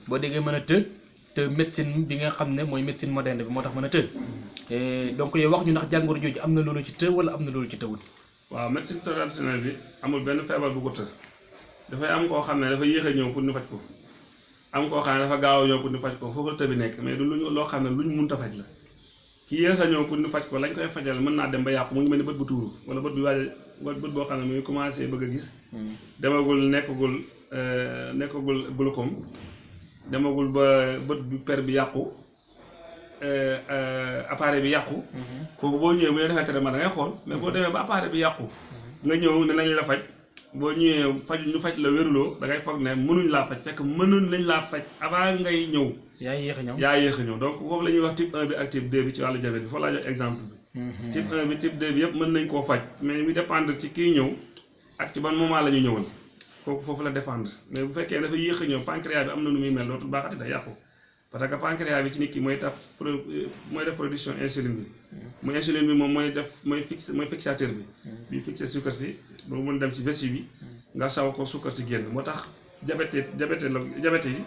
Boo déggee mën a të te médecine bi nga xam ne mooy médecine moderne bi moo tax mën a të. Donc yow wax ñu ndax jàngoro jooju am na loolu ci të wala am na loolu ci tëwul waaw médecine traditionnelle bi amul benn feebar bu ko të dafay am koo xam ne dafa yéex a ñëw pour ñu faj ko. Am koo xam ne dafa gaaw a ñëw pour ñu faj ko foofu la të nekk mais du luñu loo xam ne luñ mënta faj la. Ki yéex a ñëw pour ñu faj ko lañ koy fajal mën naa dem ba yàqu mu ngi mel ni bët bu tuuru wala bët bu waaj bët boo xam ne mu ngi commencé bëgg a gis. Demagul nekkagul nekkagul glaucome. Demagul ba bët bu per bi yàqu. Appareil bi yàqu kooku boo ñëwee bu ñu defee traitement da ngay xool mais boo demee ba appareil bi yàqu nga ñëw ne nañ la faj boo ñëwee faj ñu faj la wéruloo da ngay foog ne mënuñ laa faj fekk mënuñ lañ laa faj avant ngay ñëw. Yaa yéex a ñëw. Yaa yéex a ñëw. Donc foofu la ñuy wax type 1 bi ak type 2 bi ci wàllu diabète bi foofu laa jox exemple bi. Type 1 bi type 2 bi yëpp mën nañ koo faj. Mais mu dépendre ci kii ñëw ak ci ban moment la ñu ñëwal kooku foofu la dépendre. Mais bu fekkee dafa yéex a ñëw pancréas bi am na nu muy mel dootul baaxati day yàqu parce que pancréas bi ci nit ki mooy taf mooy def production insuline bi. Mu insuline bi moom mooy def mooy fixe mooy fixateur bi. Bi fixé suukar si ba mën dem ci vessie bi nga saw ko suukar si génn. Moo tax diabète diabète la diabète yi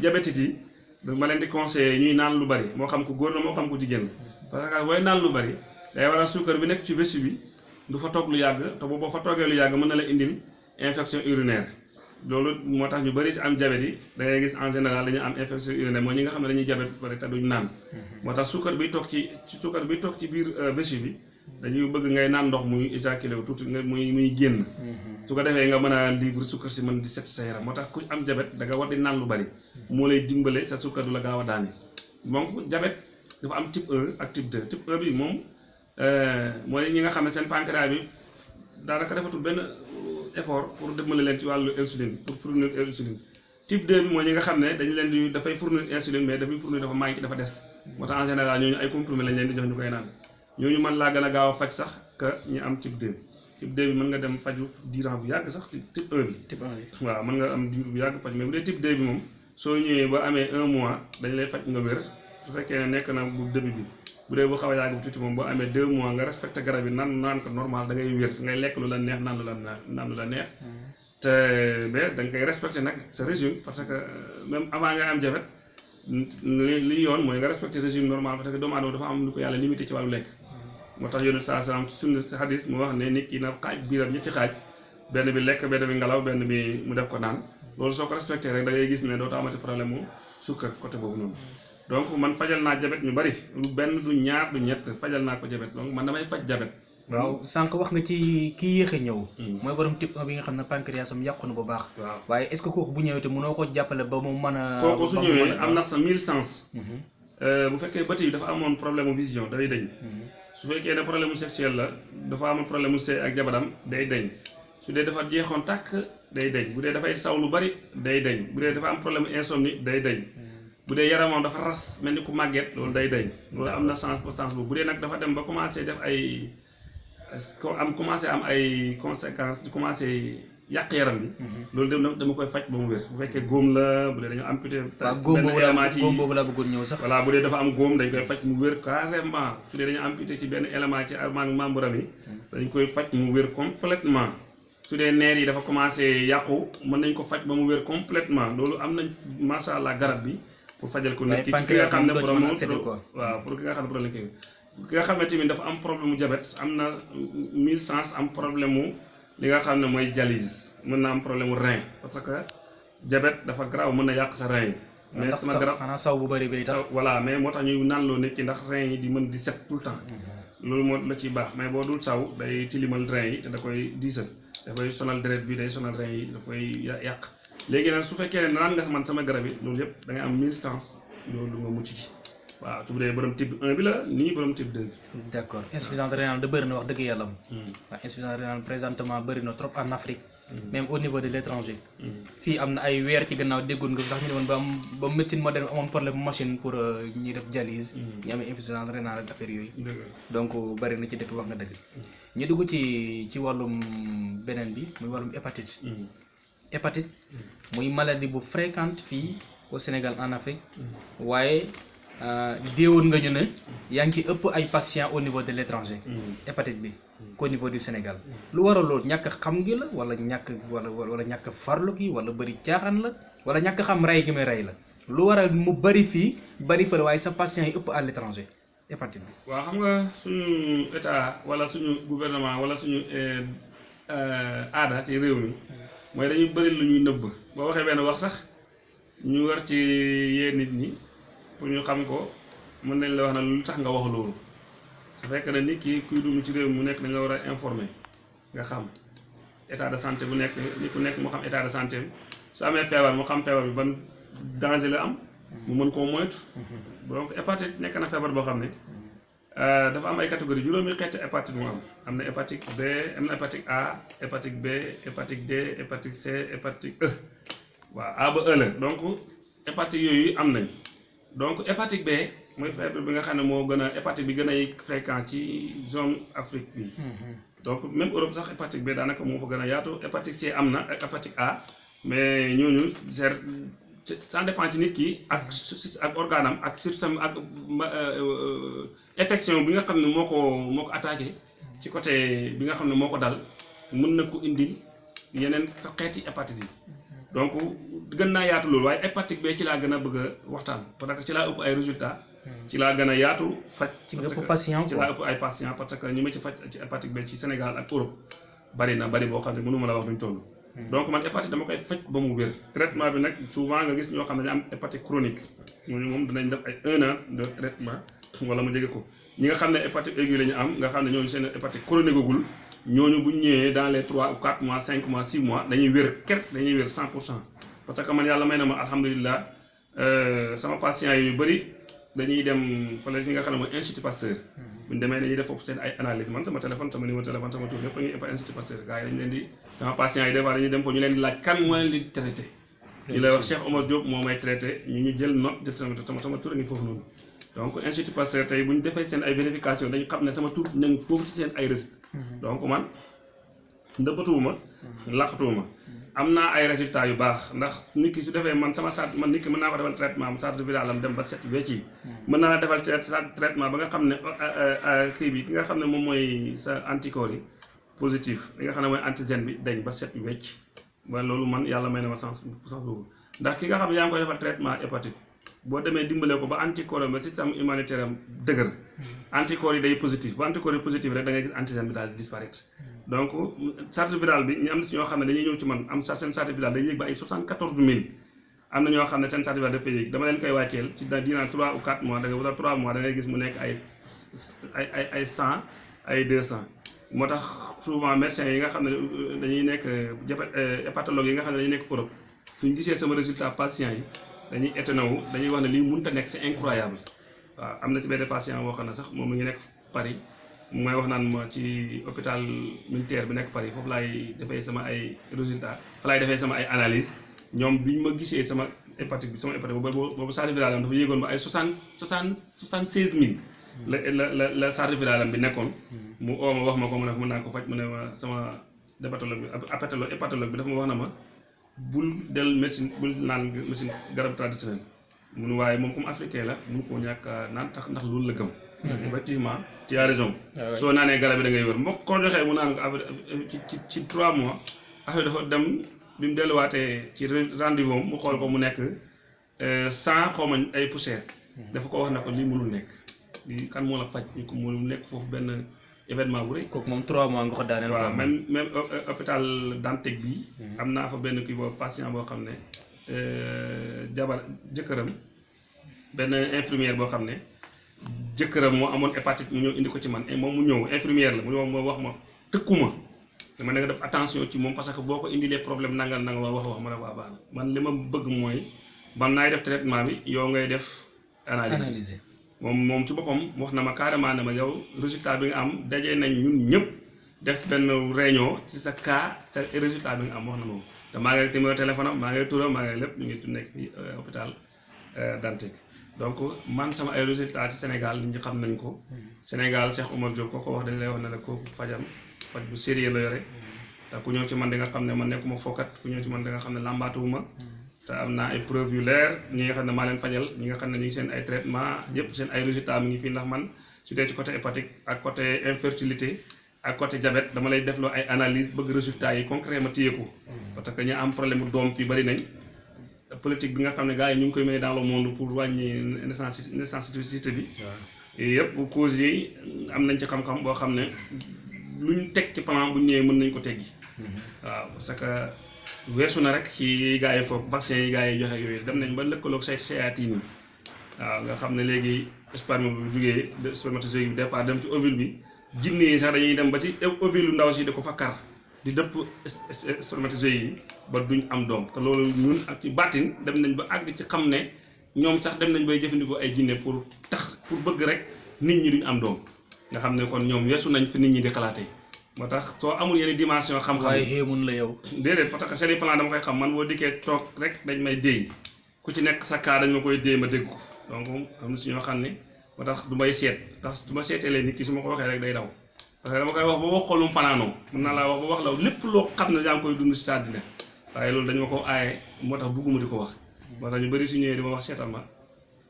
diabète yi ma leen di conseiller ñuy naan lu bari. Moo xam ko góor la moo xam ko jigéen la. Parce que booy naan lu bari day waral suukar bi nekk ci vessie bi du fa toog lu yàgg te boobu fa toogee lu yàgg mën la indil infection urinaire loolu moo tax ñu bëri ci am diabète yi da ngay gis en général dañuy am infection urinaire mooy ñi nga xam ne dañuy diabète bari te duñ naan. Moo tax suukar bi toog ci suukar bi toog ci biir vessie bi dañuy bëgg ngay naan ndox muy éjaculé wu tuuti nga muy muy génn. Su ko defee nga mën a libre sukkar si mën di set sa yaram. Moo tax ku am jabet da nga war di naan lu bari. Moo lay dimbale sa sukkar du la gaaw a daane. Donc jabet dafa am type 1 ak type 2 type 1 bi moom mooy ñi nga xam ne seen pancréas bi daanaka defatul benn effort pour dimbale leen ci wàllu insuline pour fournir insuline. Type 2 bi mooy ñi nga xam ne dañu leen di dafay fournir insuline mais dafay fournir dafa manqué dafa des. Moo tax en général ñooñu ay comprimés lañ leen di jox ñu koy naan. Ñooñu mën laa gën a gaaw a faj sax que ñu am type 2 type 2 bi mën nga dem faju diiran bu yàgg sax type 1 bi. Type 1 bi. Waaw mën nga am diir bu yàgg faj mais bu dee type 2 bi moom soo ñëwee ba amee un mois dañ lay faj nga wér. Su fekkee ne nekk na bu début bi bu dee bu xaw a yàgg tuuti moom boo amee deux mois nga respecté garab yi naan naan ko normal da ngay wér ngay lekk lu la neex naan lu la naan lu la neex. Te ba da nga koy respecté nag sa régime parce que même avant nga am jabet li li yoon mooy nga respecté régime normal parce que doomu aadama dafa am lu ko yàlla limité ci wàllu lekk. Moo tax yonent saa salaam ci sunna si hadis mu wax ne nit ki na xaaj biiram ñetti xaaj benn bi lekk benn bi ngelaw benn bi mu def ko naan. Loolu soo ko respecté rek da ngay gis ne dootoo amati problème mu sukkar côté boobu noonu donc man fajal naa jabet ñu bari. Lu benn du ñaar du ñett fajal naa ko jabet. Donc man damay faj jabet. Waaw sànq wax nga ci kii yéex a ñëw. Mooy borom type 1 bi nga xam ne pancréas am yàqu na bu baax. Waaye est ce que kooku bu ñëwee te mënoo ko jàppale ba mu mën a kooku su ba mu ñëwee mën a- am na sa mille sens. Bu fekkee bët yi dafa amoon problème vision day dañ su fekkee ne problème sexuel la dafa amoon problème sëy ak jabaram day dañ su dee dafa jeexoon tàkk day dañ bu dee dafay saw lu bari day dañ bu dee dafa am problème insomnie day dañ bu dee yaramam dafa ras mel ni ku màgget loolu day dañ loolu am na sens pour sens boobu. Bu dee nag dafa dem ba commencé def ay ko am commencé am ay conséquences di commencé yàq yaram bi. Loolu dem dama koy faj ba mu wér. Bu fekkee góom la bu dee amputé benn boobu élément la ci góom boobu laa bëggoon ñëw sax. voilà bu dee dafa am góom dañ koy faj mu wér carrément. Su dee dañu amputé ci benn élément ci armaan membre am yi dañ koy faj mu wér complètement. Su dee neer yi dafa commencé yàqu mën nañ ko faj ba mu wér complètement. Loolu am nañ macha allah garab bi pour fajal ko nit ki ci ki nga xam ne moom doo ci borom mën a accéder quoi. waaw pour ki nga xam ne problème kii ki nga xam ne tamit dafa am problème mu jabet am na mille sens am problème mu li nga xam ne mooy dialyse mën na am problème mu rein parce que jabet dafa garaaw mën na yàq sa rein mais sama garab xanaa saw bu bëri bay tax voilà mais moo tax ñuy naan loo nit ki ndax rein yi di mën di set tout le temps loolu moo la ciy baax mais boo dul saw day tilimal rein yi te da koy diisal dafay sonal deret bi day sonal rein yi dafay ya- yàq léegi nag su fekkee ne naan nga man sama garab yi loolu yëpp da ngay am mille stance loolu nga mucc ci. Waaw su dee borom type 1 bi la nii borom type 2 bi. D' accord insuffisance rénale da bëri na wax dëgg yàlla. Am waaw insuffisance rénale présentement bëri na trop en Afrique. Même au niveau de l' étranger fii am na ay weer ci gannaaw déggoon nga sax ñu ne woon ba am ba médecine moderne amoon problème machine pour euh, ñuy def dialyse. Ñu amee insuffisance rénale ak affaire yooyu. Donc bëri na ci dëkk wax nga dëgg. Ñu dugg ci ci wàllum beneen bi muy wàllum hépatite hépatite. Muy maladie bu fréquente fii au Sénégal en Afrique. Waaye euh, déewoon nga ñu ne yaa ngi ëpp ay patients au niveau de l' étranger hépatite bi qu'au niveau du Sénégal. Lu waral loolu? Ñàkk xam gi la wala ñàkk wala wala ñàkk farlu gi wala bëri caaxaan la wala ñàkk xam rey gi muy rey la? Lu waral mu bëri fii bëri fële waaye sa patients yi ëpp à l' étranger hépatite bi. Waaw xam nga suñu état wala suñu gouvernement wala suñu eh, eh, aada ci réew mi mooy dañuy bëri lu ñuy nëbb. Boo waxee benn wax sax ñu war ci yee nit ñi pour ñu xam ko mën nañ la wax na lu tax nga wax loolu. Su fekkee ne nit ki kuy dund ci réew mu nekk dañ la war a informer nga xam état de santé bu nekk nit ku nekk mu xam état de santé su amee feebar mu xam feebar bi ban danger la am mu mën koo moytu. Donc hépatite nekk na feebar boo xam ne dafa am ay catégorie juróomi xeeti hépatite mu am. Am na hépatite B am na hépatite A hépatite B hépatite D hépatite C hépatite E. Waaw A ba E la. Donc hépatite yooyu am nañ. Donc hépatite B mooy feebar bi nga xam ne moo gën a hépatite bi gën a fréquent ci zone Afrique bi. Donc même Europe sax hépatite B daanaka moo fa gën a yaatu. Hépatite C am na ak hépatite A. Mais ñooñu c'est ça dépend ci nit ki ak ak organe am ak système ak ma- euh, infection bi nga xam ne moo ko moo ko attaqué ci côté bi nga xam ne moo ko dal mën na ko indil yeneen xeeti hépatite yi. Donc gën naa yaatu loolu waaye hépatite B ci laa gën a bëgg a waxtaan parce que ci laa ëpp ay résultats. Ci laa gën a yaatu faj ci ëpp patient ci laa ëpp ay patients parce que ñi ma ci faj ci hépatite B ci Sénégal ak Europe bari na bari boo xam ne mënu ma la wax duñ toll. Donc man hépatite dama koy faj ba mu wér. traitement bi nag souvent nga gis ñoo xam ne dañu am hépatite chronique. Ñooñu moom dinañ def ay un an de traitement wala mu jege ko. Ñi nga xam ne hépatite aiguë la ñu am nga xam ne ñooñu seen hépatite chronique gul ñooñu bu ñëwee dans les trois ou quatre mois cinq mois six mois dañuy wér. Ker dañuy pour cent. Parce que man yàlla may na ma alhamdulilah sama patient yu bëri dañuy dem fële fi nga xam ne mooy institut Pasteur bu ñu demee dañuy def foofu seen ay analyse man sama téléphone sama numéro téléphone sama tur lépp a ngi ëpp institut Pasteur gars yi dañu leen di sama patient yi des fois dañuy dem foofu ñu leen di laaj kan moo leen di traité ñu lay wax Cheikh Omar Diop moo may traité ñu ñu jël note jël sama sama sama tur a ngi foofu noonu donc institut Pasteur tey bu ñu defee seen ay vérification dañu xam ne sama tur na ngi foofu ci seen ay registre donc man ndëppatuwuma laqatuwuma am naa ay résultats yu baax. Ndax nit ki su defee man sama sart man nit ki mën naa ko defal traitement sart viral am dem ba set wecc yi mën naa la defal traitement ba nga xam ne kii bi ki nga xam ne moom mooy sa anticorps yi positif li nga xam ne mooy antigène bi dañ ba set wecc ba loolu man yàlla may na ma sens sens boobu. Ndax ki nga xam ne yaa ngi koy defal traitement hépatite boo demee dimbale ko ba anticorps ba système immunitaire am dëgër. Anticorps yi day positif bu anticorps yi positif rek da ngay antigène bi daal di disparaître. Donc charte virale bi ñu am na si ñoo xam ne dañuy ñëw ci man am sa seen charte virale day yéeg ba ay 74000 am na ñoo xam ne seen charte virale dafay yéeg dama leen koy wàcceel ci da dinaa 3 ou 4 mois da nga wala 3 mois da ngay gis mu nekk ay ay ay ay 100 ay 200 moo tax souvent médecins yi nga xam ne dañuy nekk hépatologue yi nga xam ne dañuy nekk Europe suñ gisee sama résultat patient yi dañuy étonné wu dañuy wax ne lii mënut a nekk c'est incroyable. Waaw am na si patient boo xam sax moom mu ngi nekk Paris may wax naan ma ci hôpital militaire bi nekk Paris foofu laay defee sama ay résultats fa laay defee sama ay analyse ñoom bi ñu ma gisee sama hépatite bi sama hépatite boobu boobu charge virale am dafa yéegoon ba ay soixante soixante soixante seize mille la la la la charge virale am bi nekkoon. Mu oo ma wax ma ko mu ne mën naa ko faj mu ne ma sama hépatologue bi hépatologue bi dafa ma wax na ma bul del médecine bul naan médecine garab traditionnel. Mun waaye moom comme africain la mun koo ñàkk naan tax ndax loolu la gëm. Effectivement tu as raison. Soo naanee garab bi da ngay wër mbokk ko joxee mu naan ci ci ci trois mois affaire dafa dem bi mu delluwaatee ci rendez-vous mu xool ko mu nekk cent xaw ma ay poussière. Dafa ko wax ne ko lii mënul nekk. Lii kan moo la faj? Ñu ko mënul nekk foofu benn événement bu rëy. kooku moom 3 mois nga ko daaneel. waaw même même hôpital Dantec bi. Am naa fa benn kii boobu patient boo xam ne jabar jëkkëram benn infirmière boo xam ne jëkkëram moo amoon hépatite mu ñëw indi ko ci man. Moom mu ñëw infirmière la mu ñëw moo wax ma tëkkuma. Dama ne nga def attention ci moom parce que boo ko indilee problème nangal wax wax ma ne waa baax man li ma bëgg mooy man naay def traitement bi yow ngay def analyse moom moom ci boppam wax na ma carrément ne ma yow résultat bi nga am dajee nañ ñun ñëpp def benn réunion ci sa cas sa résultat bi nga am wax na moom te maa ngi numéro téléphone am maa ngi turam maa ngi lépp ñu ngi nekk fii hôpital Dantec. Donc man sama ay résultats ci Sénégal ñi xam nañ ko. Sénégal Cheikh Omar Diop koo ko wax dañ lay wax la kooku fajam faj bu sérieux la yore. Te ku ñëw ci man di nga xam ne man nekkuma fokkat ku ñëw ci man di nga xam ne làmbaatuwuma te am naa ay preuve yu leer ñi nga xam ne maa leen fajal ñi nga xam ne ñu ngi seen ay traitement yëpp seen ay résultats mi ngi fii ndax man su dee ci côté hépatique ak côté infertilité ak côté diabète dama lay defloo ay analyse bëgg résultats yi concret ma téye ko. Parce que ñu am problème doom fii bari nañ. Politique bi nga xam ne gars yi ñu ngi koy mener dans le monde pour wàññi naissance naissancité bi. Yëpp cause yi am nañ ci xam-xam boo xam ne luñ teg ci plan bu ñëwee mën nañ ko teggi. Waaw parce que weesu na rek ci gars yi foofu vaccin yi gars yi joxe yooyu dem nañ ba lëkkaloog say séatine yi waaw nga xam ne léegi sperme bu jugee spermatozoïde bi départ dem ci ovule bi jinne yi sax dañuy dem ba ci ovule lu ndaw si di ko fa kar di dëpp spermatozoïde yi ba duñ am doom. Te loolu ñun ak ci bàttin dem nañ ba àgg ci xam ne ñoom sax dem nañ bay jëfandikoo ay jinne pour tax pour bëgg rek nit ñi duñ am doom. Nga xam ne kon ñoom weesu nañ fi nit ñi di xalaatee moo tax soo amul yenn dimension xam-xam waaye xéemun la yow. déedéet parce que seen plan dama koy xam man boo dikkee toog rek dañ may déy ku ci nekk sa cas dañ ma koy déy ma dégg ko. Donc am na si ñoo xam ne moo tax du may seet ndax du ma seetelee nit ki su ma ko waxee rek day daw. Parce que dama koy wax ba wax ko lu mu fanaanoo. Mën naa laa wax ba wax la lépp loo xam ne yaa ngi koy dund si sa àddina. Waaye loolu dañu ma ko aaye moo tax bugguma di ko wax. Moo tax ñu bëri su ñëwee di ma wax seetal ma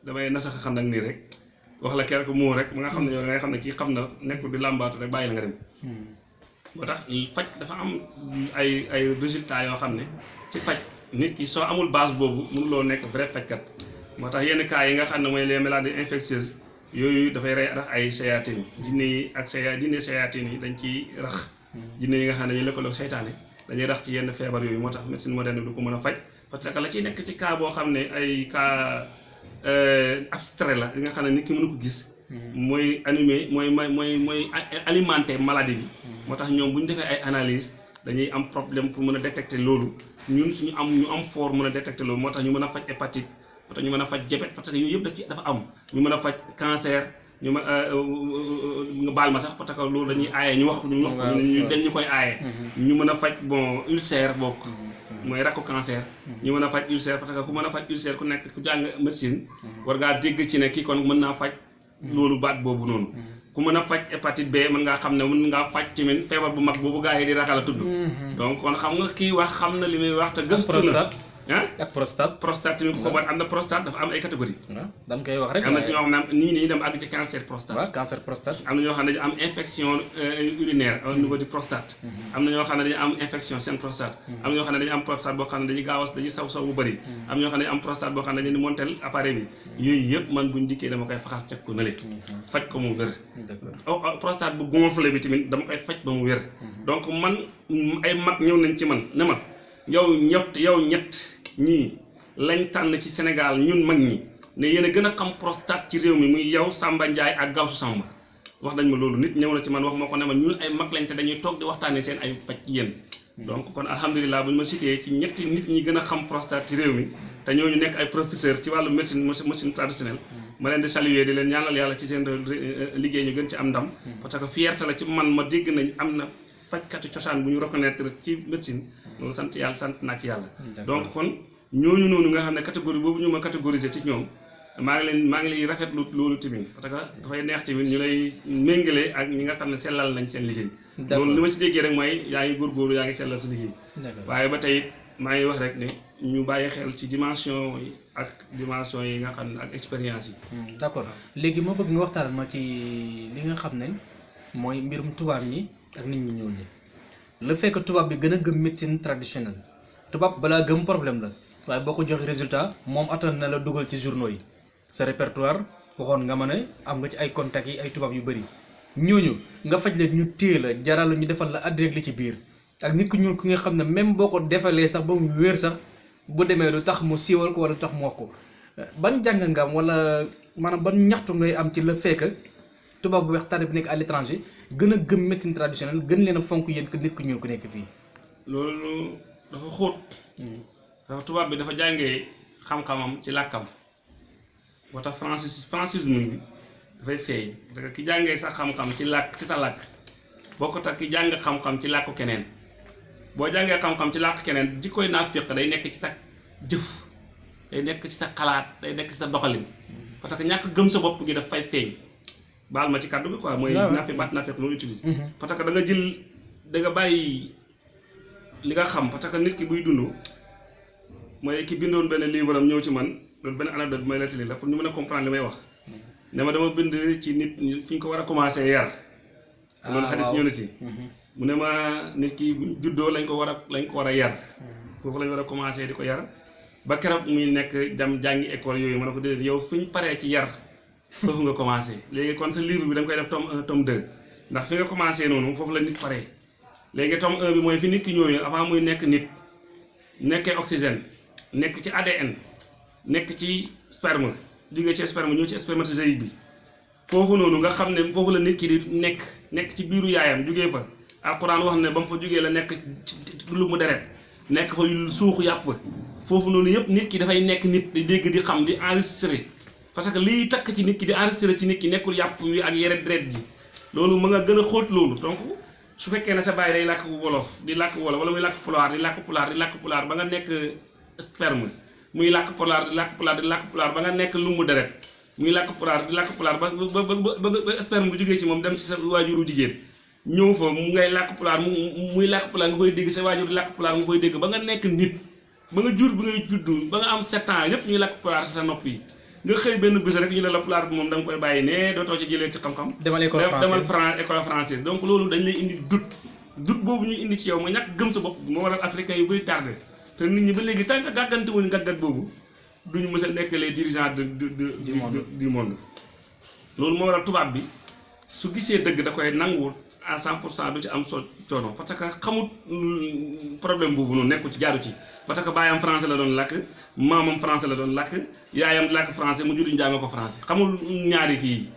damay nasaxa xam nag nii rek. Wax la quelque mot rek ba nga xam ne yow da ngay xam ne kii xam na nekkul di làmbaatu rek bàyyi la nga dem moo tax faj dafa am ay ay résultats yoo xam ne ci faj nit ki soo amul base boobu mënuloo nekk vrai fajkat. Moo tax yenn cas yi nga xam ne les maladies infectieuses yooyu dafay rey rax ay sayaatin jinne ak saya jinne sayaatin yi dañ ciy rax. Jinne yi nga xam ne dañuy lëkkaloog seytaane dañuy rax ci yenn feebar yooyu moo tax moderne du ko mën a parce que la nekk ci cas ay cas abstrait la nga nit ki mënu ko gis mooy animé mooy mooy mooy mooy a- alimenter maladie bi. Moo tax ñoom bu ñu defee ay analyse dañuy am problème pour mën a détecter loolu. Ñun suñu am ñu am fort mën a détecter loolu moo tax ñu mën a faj hépatite moo tax ñu mën a faj diabète parce que daf ci dafa am. Ñu mën a faj cancer ñu mën nga baal ma sax parce que loolu dañuy aaye ñu wax ñu wax ñu dañ ñu koy aaye. Ñu mën a faj bon ulcère bokk. Mooy rakku cancer. Ñu mën a faj ulcère parce que ku mën a faj ulcère ku nekk ku jàng médecine war ngaa dégg ci ne kii kon mën naa faj loolu baat boobu noonu. Ku mën a faj hépatite B mën ngaa xam ne mën ngaa faj tamit feebar bu mag boobu gaa yi di ragal a tudd. Donc kon xam nga kii wax xam na li muy wax te gëstu na ak prostate prostate tamit ko bat am na prostate dafa am ay catégorie dama koy wax rek am na ci ñoo xam ne nii nii dem àgg ci cancer prostate waaw cancer prostate am na ñoo xam ne am infection euh, urinaire au niveau du prostate am na ñoo xam ne dañu am infection seen prostate am ñoo xam ne dañu am prostate boo xam ne dañuy gaaw a dañuy saw saw bu bëri am na ñoo xam ne am prostate boo xam ne dañu montel appareil bi yooyu yëpp man buñ dikkee dama koy faxas teg ko nële faj ko mu wér d'accord prostate bu gonflé bi tamit dama koy faj ba mu wér donc man ay mag ñëw nañ ci man ne ma yow ñett yow ñett ñii lañ tànn ci Sénégal ñun mag ñi ne yéen a gën a xam prostate ci réew mi muy yow Samba Ndiaye ak Gawsu Samba. wax nañ ma loolu nit ñëw na ci man wax ma ko ne ma ñun ay mag lañ te dañuy toog di waxtaanee seen ay faj ci yéen donc kon alhamdulilah bu ñu ma cité ci ñetti nit ñi gën a xam prostate ci réew mi te ñooñu nekk ay professeur ci wàllu médecine médecine traditionnelle. Ma leen di saluer di leen ñaanal yàlla ci seen liggéey ñu gën ci am ndam. Parce que fierté la ci man ma dégg nañ am na fajkatu cosaan bu ñu reconnaître ci médecine. Loolu sant yàlla sant naa ci yàlla. Donc kon ñooñu noonu nga xam ne catégorie boobu ñu ma catégoriser ci ñoom maa ngi leen maa ngi lay rafetlu loolu tamit parce que dafay neex tamit ñu lay méngale ak ñi nga xam ne sellal nañ seen liggéey. Loolu li ma ci déggee rek mooy yaa ngi góorgóorlu yaa ngi sellal sa liggéey. Waaye ba tey maa ngi wax rek ne ñu bàyyi xel ci dimension yi ak dimension yi nga xam ne ak expérience yi. Hmm, d'accord. Léegi moo bëgg nga waxtaan ma ci li nga xam ne mooy mbirum tubaab ñi ak nit ñi ñi le fait que tubaab bi gën a gëm médecine traditionnelle. Tubaab balaa gëm problème la waaye boo ko joxe résultat moom attan na la dugal ci journaux yi. Sa répertoire waxoon nga ma ne am nga ci ay contacts yi ay tubaab yu bëri ñooñu nga faj leen ñu téye la jaral ñu defal la addi rek li ci biir. Ak nit ku ñuul ki nga xam ne même boo ko defalee sax ba mu wér sax bu demee du tax mu siiwal ko wala du tax mu wax ko. Ban jàng nga am wala maanaam ban ñaxtu ngay am ci fait que tubaab bu weex tànn bi nekk à l'étranger gën a gëm médecine traditionnelle gën leen a fonk yéen que nit ku ñuul ku nekk fii. loolu dafa xóot dafa tubaab bi dafa jàngee xam-xamam ci làkkam moo tax francis francisme bi dafay feeñ parce que ki jàngee sa xam-xam ci làkk ci sa làkk boo ko tax ki jàng xam-xam ci làkku keneen boo jàngee xam-xam ci làkk keneen jikkoy naafiq day nekk ci sa jëf day nekk ci sa xalaat day nekk ci sa doxalin parce que ñàkk gëm sa bopp gi daf fay feeñ baal ma ci kàddu bi quoi mooy naafiq baat naafiq loolu utilise parce que da nga jël da nga bàyyi li nga xam parce que nit ki buy dund mooy ki bindoon benn livre am ñëw ci man loolu benn anecdote may nettali la pour ñu mën a comprendre li may wax. Ne ma dama bind ci nit fi ñu ko war a commencé yar. Te loolu Ah, xadis ñëw na ci. Mu ne ma nit ki juddoo lañ ko war a lañ ko war a yar. Foofu lañ war a commencé di ko yar. Ba keroog muy nekk dem jàngi école yooyu ma ne ko déedéet yow fi ñu paree ci yar foofu nga commencé léegi kon sa livre bi da nga koy def tome 1 tome 2 ndax fi nga commencé noonu foofu la nit paree. Léegi tome 1 bi mooy fi nit ki ñëwee avant muy nekk nit nekkee oxygène nekk ci ADN nekk ci sperme jógee ci sperme ñëw ci spermatozoïde bi. Foofu noonu nga xam ne foofu la nit ki di nekk nekk ci biiru yaayam jógee fa. Alxuraan wax ne ba mu fa jógee la ci lu mu deret nekk fa suuxu yàpp. Foofu noonu yëpp nit ki dafay nekk nit di dégg di xam di enregistré. Parce que liy takk ci nit ki di enregistré ci nit ki nekkul yàpp wi ak yeret deret ji. Loolu ma nga gën a xóot loolu. Donc su fekkee ne sa baay day làkk wolof di làkk wolof wala muy làkk pulaar di làkk pulaar di làkk pulaar ba nga nekk sperme. Muy làkk pulaar di làkk pulaar di làkk pulaar ba nga nekk lumbu deret. Muy làkk pulaar di làkk pulaar ba ba ba sperme bu jógee ci moom dem ci sa waajuru jigéen. Ñëw fa mu ngay làkk pulaar mu muy làkk pulaar nga koy dégg sa waajur di làkk pulaar nga koy dégg ba nga nekk nit. Ba nga jur bi ngay juddu ba nga am sept ans yépp ñuy làkk pulaar sa nopp yi. Nga xëy benn bés rek ñu ne la pulaar bi moom da nga koy bàyyi ne dootoo ci jëlee ci xam-xam. Demal école demal française. Fran école française. Donc loolu dañ lay indi doute doute boobu ñuy indi ci yow mooy ñàkk gëm sa bopp moo waral africain yu bëri tardé te nit ñi ba léegi tant que gàggante wuñu gàggat boobu duñu mës a nekk les dirigeants de de de Du monde. du monde. Loolu moo waral tubaab bi su gisee dëgg da koy nanguwul à 100 pour cent du ci am so coono parce que xamut problème boobu noonu nekku ci jaaru ci. Parce que baayam français la doon làkk maamam français la doon làkk yaayam làkk français mu juddu njàng ko français. Xamul ñaari kii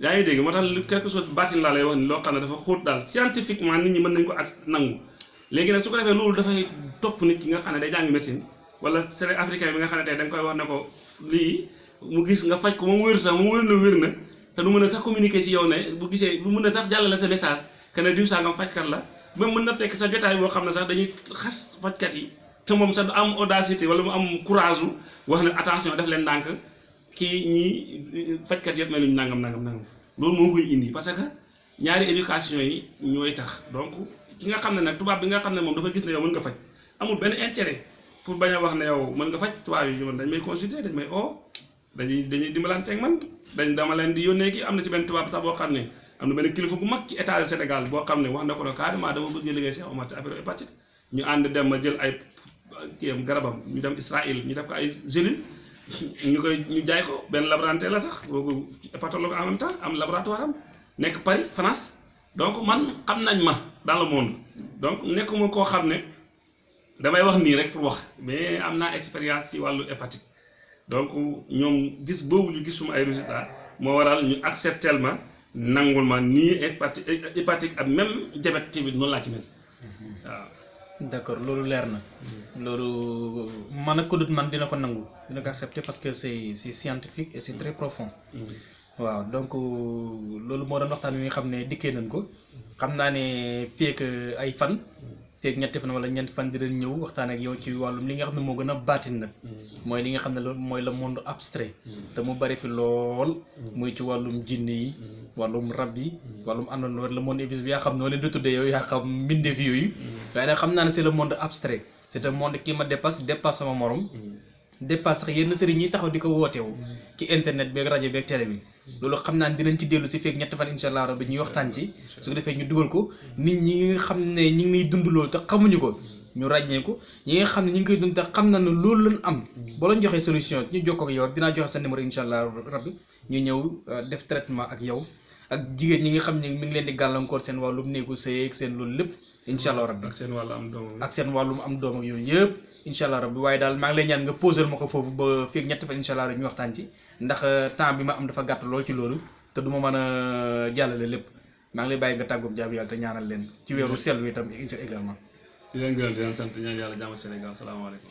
yaa ngi dégg moo tax quelque chose baatin laa lay wax ni loo xam ne dafa xóot daal. Scientifiquement nit ñi mën nañ ko ak nangu léegi nag su ko defee loolu dafay topp nit ki nga xam ne day jàng médecine wala c'est africain bi nga xam ne tey da nga koy wax ne ko lii mu gis nga faj ko moom wér sax moom wér na wér na te du mën a sax communiquer si yow ne bu gisee bu mën a sax jàllale sa message que ne diw sangam fajkat la. Même mën na fekk sa jotaay boo xam ne sax dañuy xas fajkat yi te moom sax am audacité wala mu am courage wax ne attention def leen ndànk kii ñii fajkat yëpp mel ni nangam nangam nangam. Loolu moo koy indi parce que ñaari éducation yi ñooy tax donc ki nga xam ne nag bi nga xam ne moom dafa gis ne yow mën nga faj. Amul benn intérêt pour bañ a wax ne yow mën nga faj tubaab yi man dañ may consulter dañ may oo dañuy dañuy dimbalanteeg man dañ dama leen di yónnee ki am na ci benn tubaab sax boo xam ne am na benn kilifa gu mag ci état du Sénégal boo xam ne wax na ko ne carrément dama bëgg liggéey Cheikh Omar ci affaire hépatite. Ñu ànd dem ma jël ay kiyam garabam ñu dem Israël ñu def ko ay gélules ñu koy ñu jaay ko. Benn laboratoire la sax boobu hépatologue en même temps am laboratoire am nekk Paris France donc man xam nañ ma dans le monde. Donc nekkuma koo xam ne damay wax nii rek pour wax mais am naa expérience ci wàllu hépatite. Donc ñoom gis boobu ñu gisuma ay résultats moo waral ñu acceptel ma nangul ma nii hépatite hépatique ak même diabète tamit noonu laa ci mel. Waaw. d'accord loolu leer na. Loolu man ak ko dut man dina ko nangu dina ko accepter parce que c'est c'est scientifique et c'est très profond waaw donc loolu moo doon waxtaan wi nga xam ne dikkee nañ ko. Xam naa ne ak ay fan ak ñetti fan wala ñeenti fan dinañ ñëw waxtaan ak yow ci wàllum li nga xam ne moo gën a baatin nag. Mooy li nga xam ne mooy le monde abstrait. Te mu bari fi lool. Muy ci wàllum jinne yi wàllum rab yi wàllum àndoon le monde invisible yaa xam noo leen di tuddee yow yaa xam mbindeef yooyu. Waaye nag xam naa ne c'est le monde abstrait. C'est un monde qui me dépasse dépasse sama morom dépasse sax yenn sëriñ ñi taxaw di ko wootewu ci internet bi ak rajo bi ak télé bi. loolu xam naa ne dinañ ci dellu si feek ñetti fan incha allah rabbi ñuy waxtaan ci. su ko defee ñu dugal ko. nit ñi nga xam ne ñi ngi dund loolu te xamuñu ko ñu ràññee ko. ñi nga xam ne ñi ngi koy dund te xam na ne lañ am. ba lañ joxee solution ñu jokkoo ak yow dinaa joxe sa numéro incha allah rabbi. ñu ñëw def traitement ak yow. ak jigéen ñi nga xam ne mi ngi leen di gàllankoor seen wàllum néegu sëy ak seen loolu lépp incha allah rabbi. Ak seen wàllu am doom ak seen wàllum am doom ak yooyu yëpp incha allah rabbi. Waaye daal maa ngi lay ñaan nga posel ma ko foofu ba fii ak ñetti fa incha allah rabbi ñu waxtaan ci. Ndax temps bi ma am dafa gàtt lool ci loolu te du ma mën a jàllale lépp. Maa ngi lay bàyyi nga tàggoog jaamu yàlla te ñaanal leen. Ci weeru sell wi itam également. Di leen gërëm di leen sant ñaan yàlla jàmm Sénégal. Salaamaaleykum